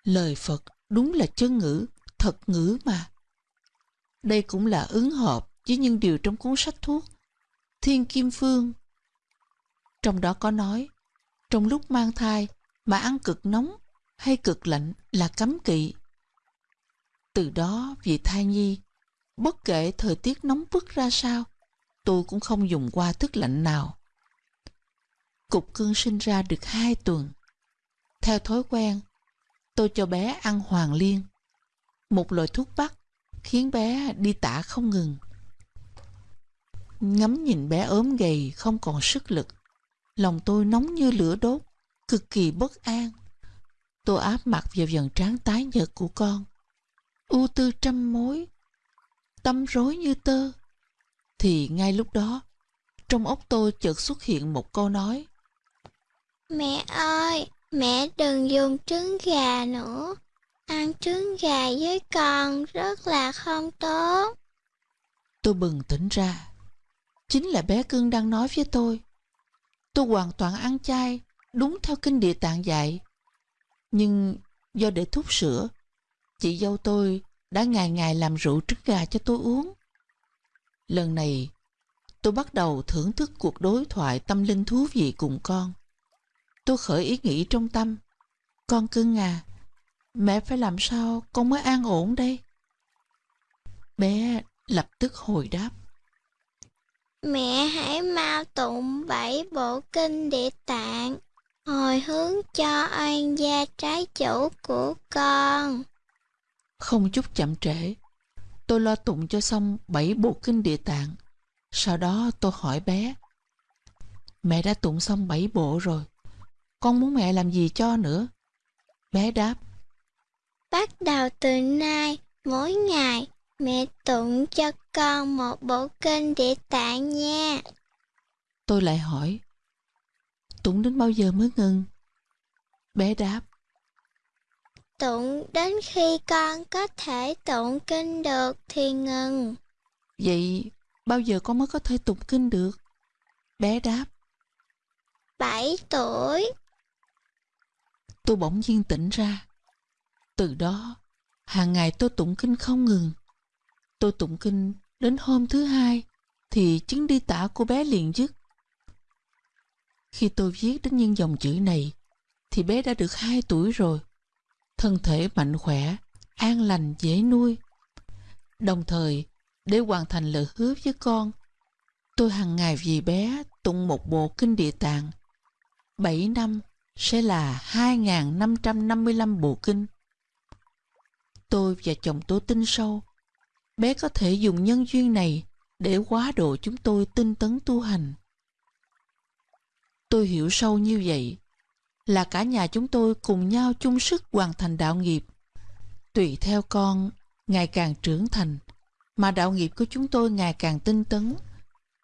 Speaker 10: Lời Phật đúng là chân ngữ, thật ngữ mà. Đây cũng là ứng hợp với những điều trong cuốn sách thuốc Thiên Kim Phương. Trong đó có nói, trong lúc mang thai mà ăn cực nóng hay cực lạnh là cấm kỵ. Từ đó vì thai nhi Bất kể thời tiết nóng bức ra sao, tôi cũng không dùng qua thức lạnh nào. Cục cưng sinh ra được hai tuần. Theo thói quen, tôi cho bé ăn hoàng liên, một loại thuốc bắc khiến bé đi tả không ngừng. Ngắm nhìn bé ốm gầy không còn sức lực, lòng tôi nóng như lửa đốt, cực kỳ bất an. Tôi áp mặt vào dần trán tái nhợt của con. ưu tư trăm mối, tâm rối như tơ. Thì ngay lúc đó, trong óc tôi chợt xuất hiện một câu nói.
Speaker 11: Mẹ ơi, Mẹ đừng dùng trứng gà nữa. Ăn trứng gà với con rất là không tốt.
Speaker 10: Tôi bừng tỉnh ra. Chính là bé cưng đang nói với tôi. Tôi hoàn toàn ăn chay, đúng theo kinh địa tạng dạy. Nhưng do để thuốc sữa, chị dâu tôi đã ngày ngày làm rượu trứng gà cho tôi uống. Lần này, tôi bắt đầu thưởng thức cuộc đối thoại tâm linh thú vị cùng con. Tôi khởi ý nghĩ trong tâm. Con cưng à, mẹ phải làm sao con mới an ổn đây? Bé lập tức hồi đáp.
Speaker 11: Mẹ hãy mau tụng bảy bộ kinh địa tạng, hồi hướng cho oan gia trái chủ của con.
Speaker 10: Không chút chậm trễ, tôi lo tụng cho xong bảy bộ kinh địa tạng. Sau đó tôi hỏi bé, mẹ đã tụng xong bảy bộ rồi, con muốn mẹ làm gì cho nữa? Bé đáp,
Speaker 11: Bắt đầu từ nay, mỗi ngày, mẹ tụng cho con một bộ kinh địa tạng nha.
Speaker 10: Tôi lại hỏi, tụng đến bao giờ mới ngừng? Bé đáp,
Speaker 11: Tụng đến khi con có thể tụng kinh được thì ngừng.
Speaker 10: Vậy bao giờ con mới có thể tụng kinh được? Bé đáp,
Speaker 11: 7 tuổi
Speaker 10: tôi bỗng nhiên tỉnh ra. Từ đó, hàng ngày tôi tụng kinh không ngừng. Tôi tụng kinh đến hôm thứ hai thì chứng đi tả của bé liền dứt. Khi tôi viết đến những dòng chữ này thì bé đã được 2 tuổi rồi. Thân thể mạnh khỏe, an lành, dễ nuôi. Đồng thời, để hoàn thành lời hứa với con, tôi hàng ngày vì bé tụng một bộ kinh địa tạng. 7 năm sẽ là 2.555 bộ kinh. Tôi và chồng tôi tin sâu, bé có thể dùng nhân duyên này để quá độ chúng tôi tinh tấn tu hành. Tôi hiểu sâu như vậy là cả nhà chúng tôi cùng nhau chung sức hoàn thành đạo nghiệp. Tùy theo con ngày càng trưởng thành, mà đạo nghiệp của chúng tôi ngày càng tinh tấn,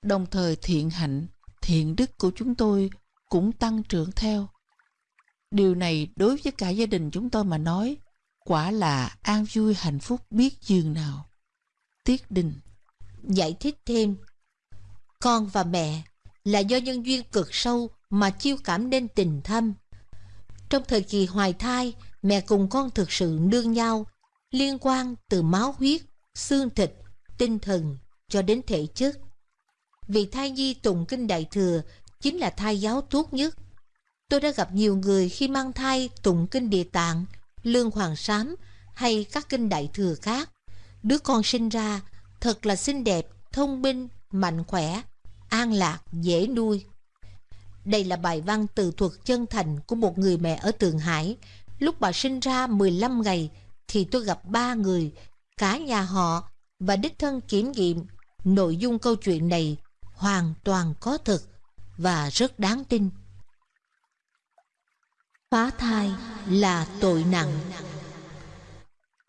Speaker 10: đồng thời thiện hạnh, thiện đức của chúng tôi cũng tăng trưởng theo. Điều này đối với cả gia đình chúng tôi mà nói, quả là an vui hạnh phúc biết dường nào. Tiết Đình
Speaker 2: Giải thích thêm, con và mẹ là do nhân duyên cực sâu mà chiêu cảm nên tình thâm. Trong thời kỳ hoài thai, mẹ cùng con thực sự nương nhau, liên quan từ máu huyết, xương thịt, tinh thần cho đến thể chất. Vì thai nhi tụng kinh đại thừa chính là thai giáo tốt nhất. Tôi đã gặp nhiều người khi mang thai tụng kinh địa tạng, lương hoàng sám hay các kinh đại thừa khác. Đứa con sinh ra thật là xinh đẹp, thông minh, mạnh khỏe, an lạc, dễ nuôi. Đây là bài văn từ thuật chân thành của một người mẹ ở Tường Hải. Lúc bà sinh ra 15 ngày thì tôi gặp ba người, cả nhà họ và đích thân kiểm nghiệm nội dung câu chuyện này hoàn toàn có thực và rất đáng tin. Phá thai là tội nặng.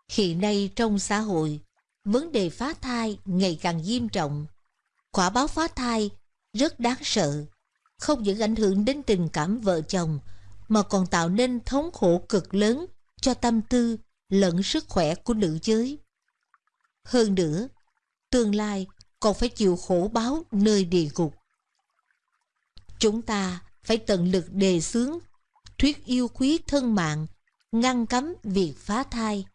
Speaker 2: Hiện nay trong xã hội, vấn đề phá thai ngày càng nghiêm trọng. Quả báo phá thai rất đáng sợ, không những ảnh hưởng đến tình cảm vợ chồng, mà còn tạo nên thống khổ cực lớn cho tâm tư lẫn sức khỏe của nữ giới. Hơn nữa, tương lai còn phải chịu khổ báo nơi địa ngục. Chúng ta phải tận lực đề xướng thuyết yêu quý thân mạng, ngăn cấm việc phá thai.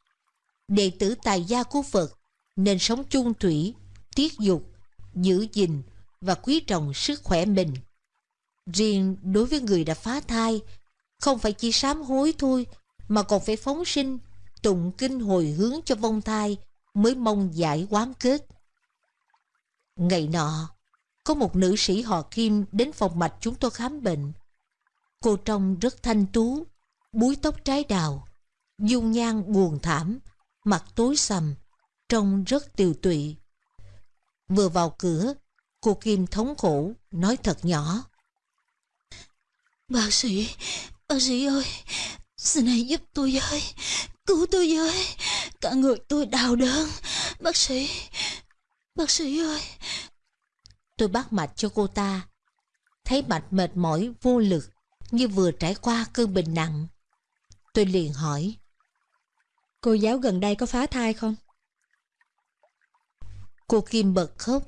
Speaker 2: Đệ tử tài gia của Phật nên sống chung thủy, tiết dục, giữ gìn và quý trọng sức khỏe mình. Riêng đối với người đã phá thai, không phải chỉ sám hối thôi, mà còn phải phóng sinh, tụng kinh hồi hướng cho vong thai mới mong giải quán kết. Ngày nọ, có một nữ sĩ họ Kim đến phòng mạch chúng tôi khám bệnh. Cô trông rất thanh tú, búi tóc trái đào, dung nhan buồn thảm, mặt tối sầm, trông rất tiều tụy. Vừa vào cửa, cô Kim thống khổ, nói thật nhỏ.
Speaker 7: Bác sĩ, bác sĩ ơi, xin hãy giúp tôi với, cứu tôi với, cả người tôi đau đớn. Bác sĩ, bác sĩ ơi.
Speaker 2: Tôi bắt mạch cho cô ta, thấy mạch mệt mỏi vô lực, như vừa trải qua cơn bệnh nặng. Tôi liền hỏi.
Speaker 7: Cô giáo gần đây có phá thai không?
Speaker 2: Cô Kim bật khóc,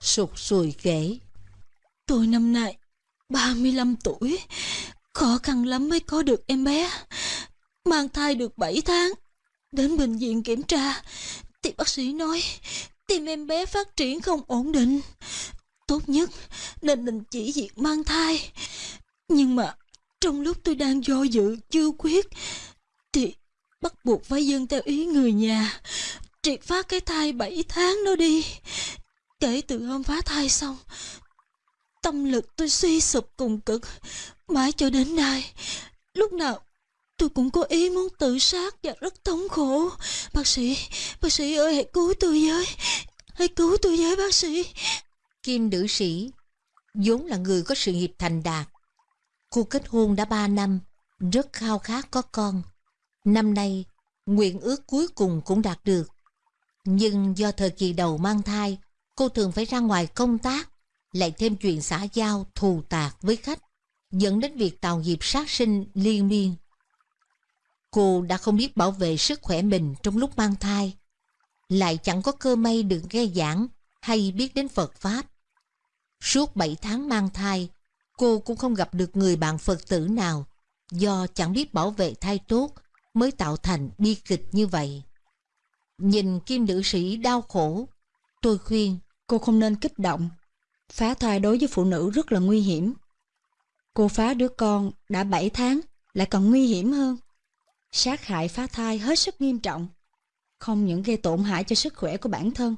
Speaker 2: sụt sùi kể.
Speaker 8: Tôi năm nay 35 tuổi, khó khăn lắm mới có được em bé. Mang thai được 7 tháng, đến bệnh viện kiểm tra, thì bác sĩ nói tim em bé phát triển không ổn định. Tốt nhất nên đình chỉ việc mang thai. Nhưng mà trong lúc tôi đang do dự chưa quyết thì bắt buộc phải dâng theo ý người nhà triệt phá cái thai 7 tháng đó đi. Kể từ hôm phá thai xong, tâm lực tôi suy sụp cùng cực, mãi cho đến nay. Lúc nào tôi cũng có ý muốn tự sát và rất thống khổ. Bác sĩ, bác sĩ ơi hãy cứu tôi với, hãy cứu tôi với bác sĩ.
Speaker 2: Kim nữ sĩ, vốn là người có sự nghiệp thành đạt. Cô kết hôn đã 3 năm, rất khao khát có con. Năm nay, nguyện ước cuối cùng cũng đạt được. Nhưng do thời kỳ đầu mang thai, cô thường phải ra ngoài công tác, lại thêm chuyện xã giao thù tạc với khách, dẫn đến việc tạo dịp sát sinh liên miên. Cô đã không biết bảo vệ sức khỏe mình trong lúc mang thai, lại chẳng có cơ may được nghe giảng hay biết đến Phật Pháp. Suốt 7 tháng mang thai, cô cũng không gặp được người bạn Phật tử nào do chẳng biết bảo vệ thai tốt mới tạo thành bi kịch như vậy. Nhìn kim nữ sĩ đau khổ, tôi khuyên
Speaker 7: cô không nên kích động. Phá thai đối với phụ nữ rất là nguy hiểm. Cô phá đứa con đã 7 tháng lại còn nguy hiểm hơn. Sát hại phá thai hết sức nghiêm trọng. Không những gây tổn hại cho sức khỏe của bản thân,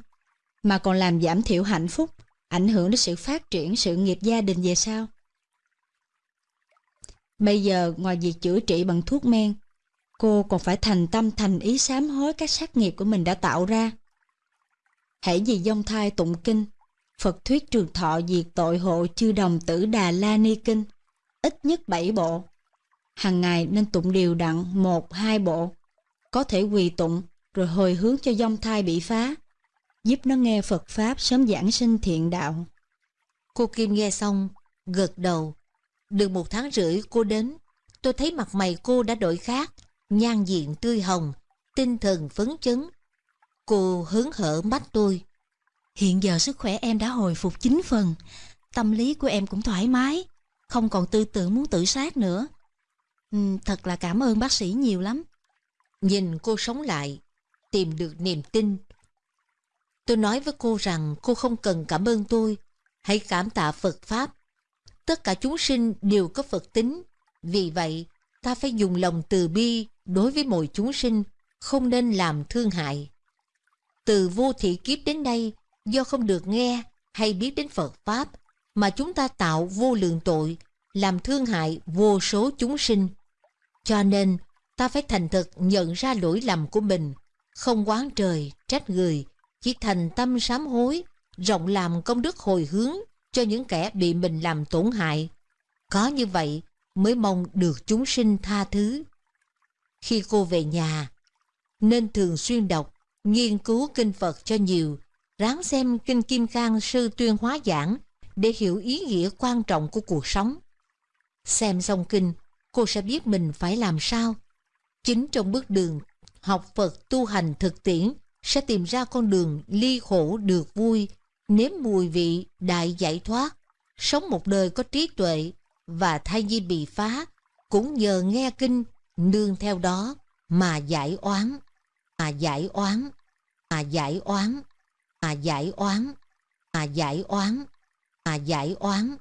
Speaker 7: mà còn làm giảm thiểu hạnh phúc, ảnh hưởng đến sự phát triển sự nghiệp gia đình về sau. Bây giờ ngoài việc chữa trị bằng thuốc men, cô còn phải thành tâm thành ý sám hối các sát nghiệp của mình đã tạo ra. Hãy vì dông thai tụng kinh, Phật thuyết trường thọ diệt tội hộ chư đồng tử Đà La Ni Kinh, ít nhất 7 bộ. Hàng ngày nên tụng điều đặn một hai bộ, có thể quỳ tụng rồi hồi hướng cho dông thai bị phá, giúp nó nghe Phật Pháp sớm giảng sinh thiện đạo.
Speaker 2: Cô Kim nghe xong, gật đầu. Được một tháng rưỡi cô đến, tôi thấy mặt mày cô đã đổi khác, nhan diện tươi hồng, tinh thần phấn chấn. Cô hớn hở mắt tôi.
Speaker 8: Hiện giờ sức khỏe em đã hồi phục 9 phần, tâm lý của em cũng thoải mái, không còn tư tưởng muốn tự sát nữa. Ừ, thật là cảm ơn bác sĩ nhiều lắm.
Speaker 2: Nhìn cô sống lại, tìm được niềm tin. Tôi nói với cô rằng cô không cần cảm ơn tôi, hãy cảm tạ Phật Pháp. Tất cả chúng sinh đều có Phật tính, vì vậy ta phải dùng lòng từ bi đối với mọi chúng sinh, không nên làm thương hại. Từ vô thị kiếp đến nay, do không được nghe hay biết đến Phật Pháp, mà chúng ta tạo vô lượng tội, làm thương hại vô số chúng sinh. Cho nên, ta phải thành thực nhận ra lỗi lầm của mình, không quán trời, trách người, chỉ thành tâm sám hối, rộng làm công đức hồi hướng cho những kẻ bị mình làm tổn hại. Có như vậy mới mong được chúng sinh tha thứ. Khi cô về nhà, nên thường xuyên đọc, nghiên cứu kinh Phật cho nhiều, ráng xem kinh Kim Cang sư tuyên hóa giảng để hiểu ý nghĩa quan trọng của cuộc sống. Xem xong kinh, cô sẽ biết mình phải làm sao. Chính trong bước đường học Phật tu hành thực tiễn sẽ tìm ra con đường ly khổ được vui, nếm mùi vị đại giải thoát, sống một đời có trí tuệ và thai nhi bị phá cũng nhờ nghe kinh nương theo đó mà giải oán, mà giải oán, mà giải oán, mà giải oán, mà giải oán, mà giải oán.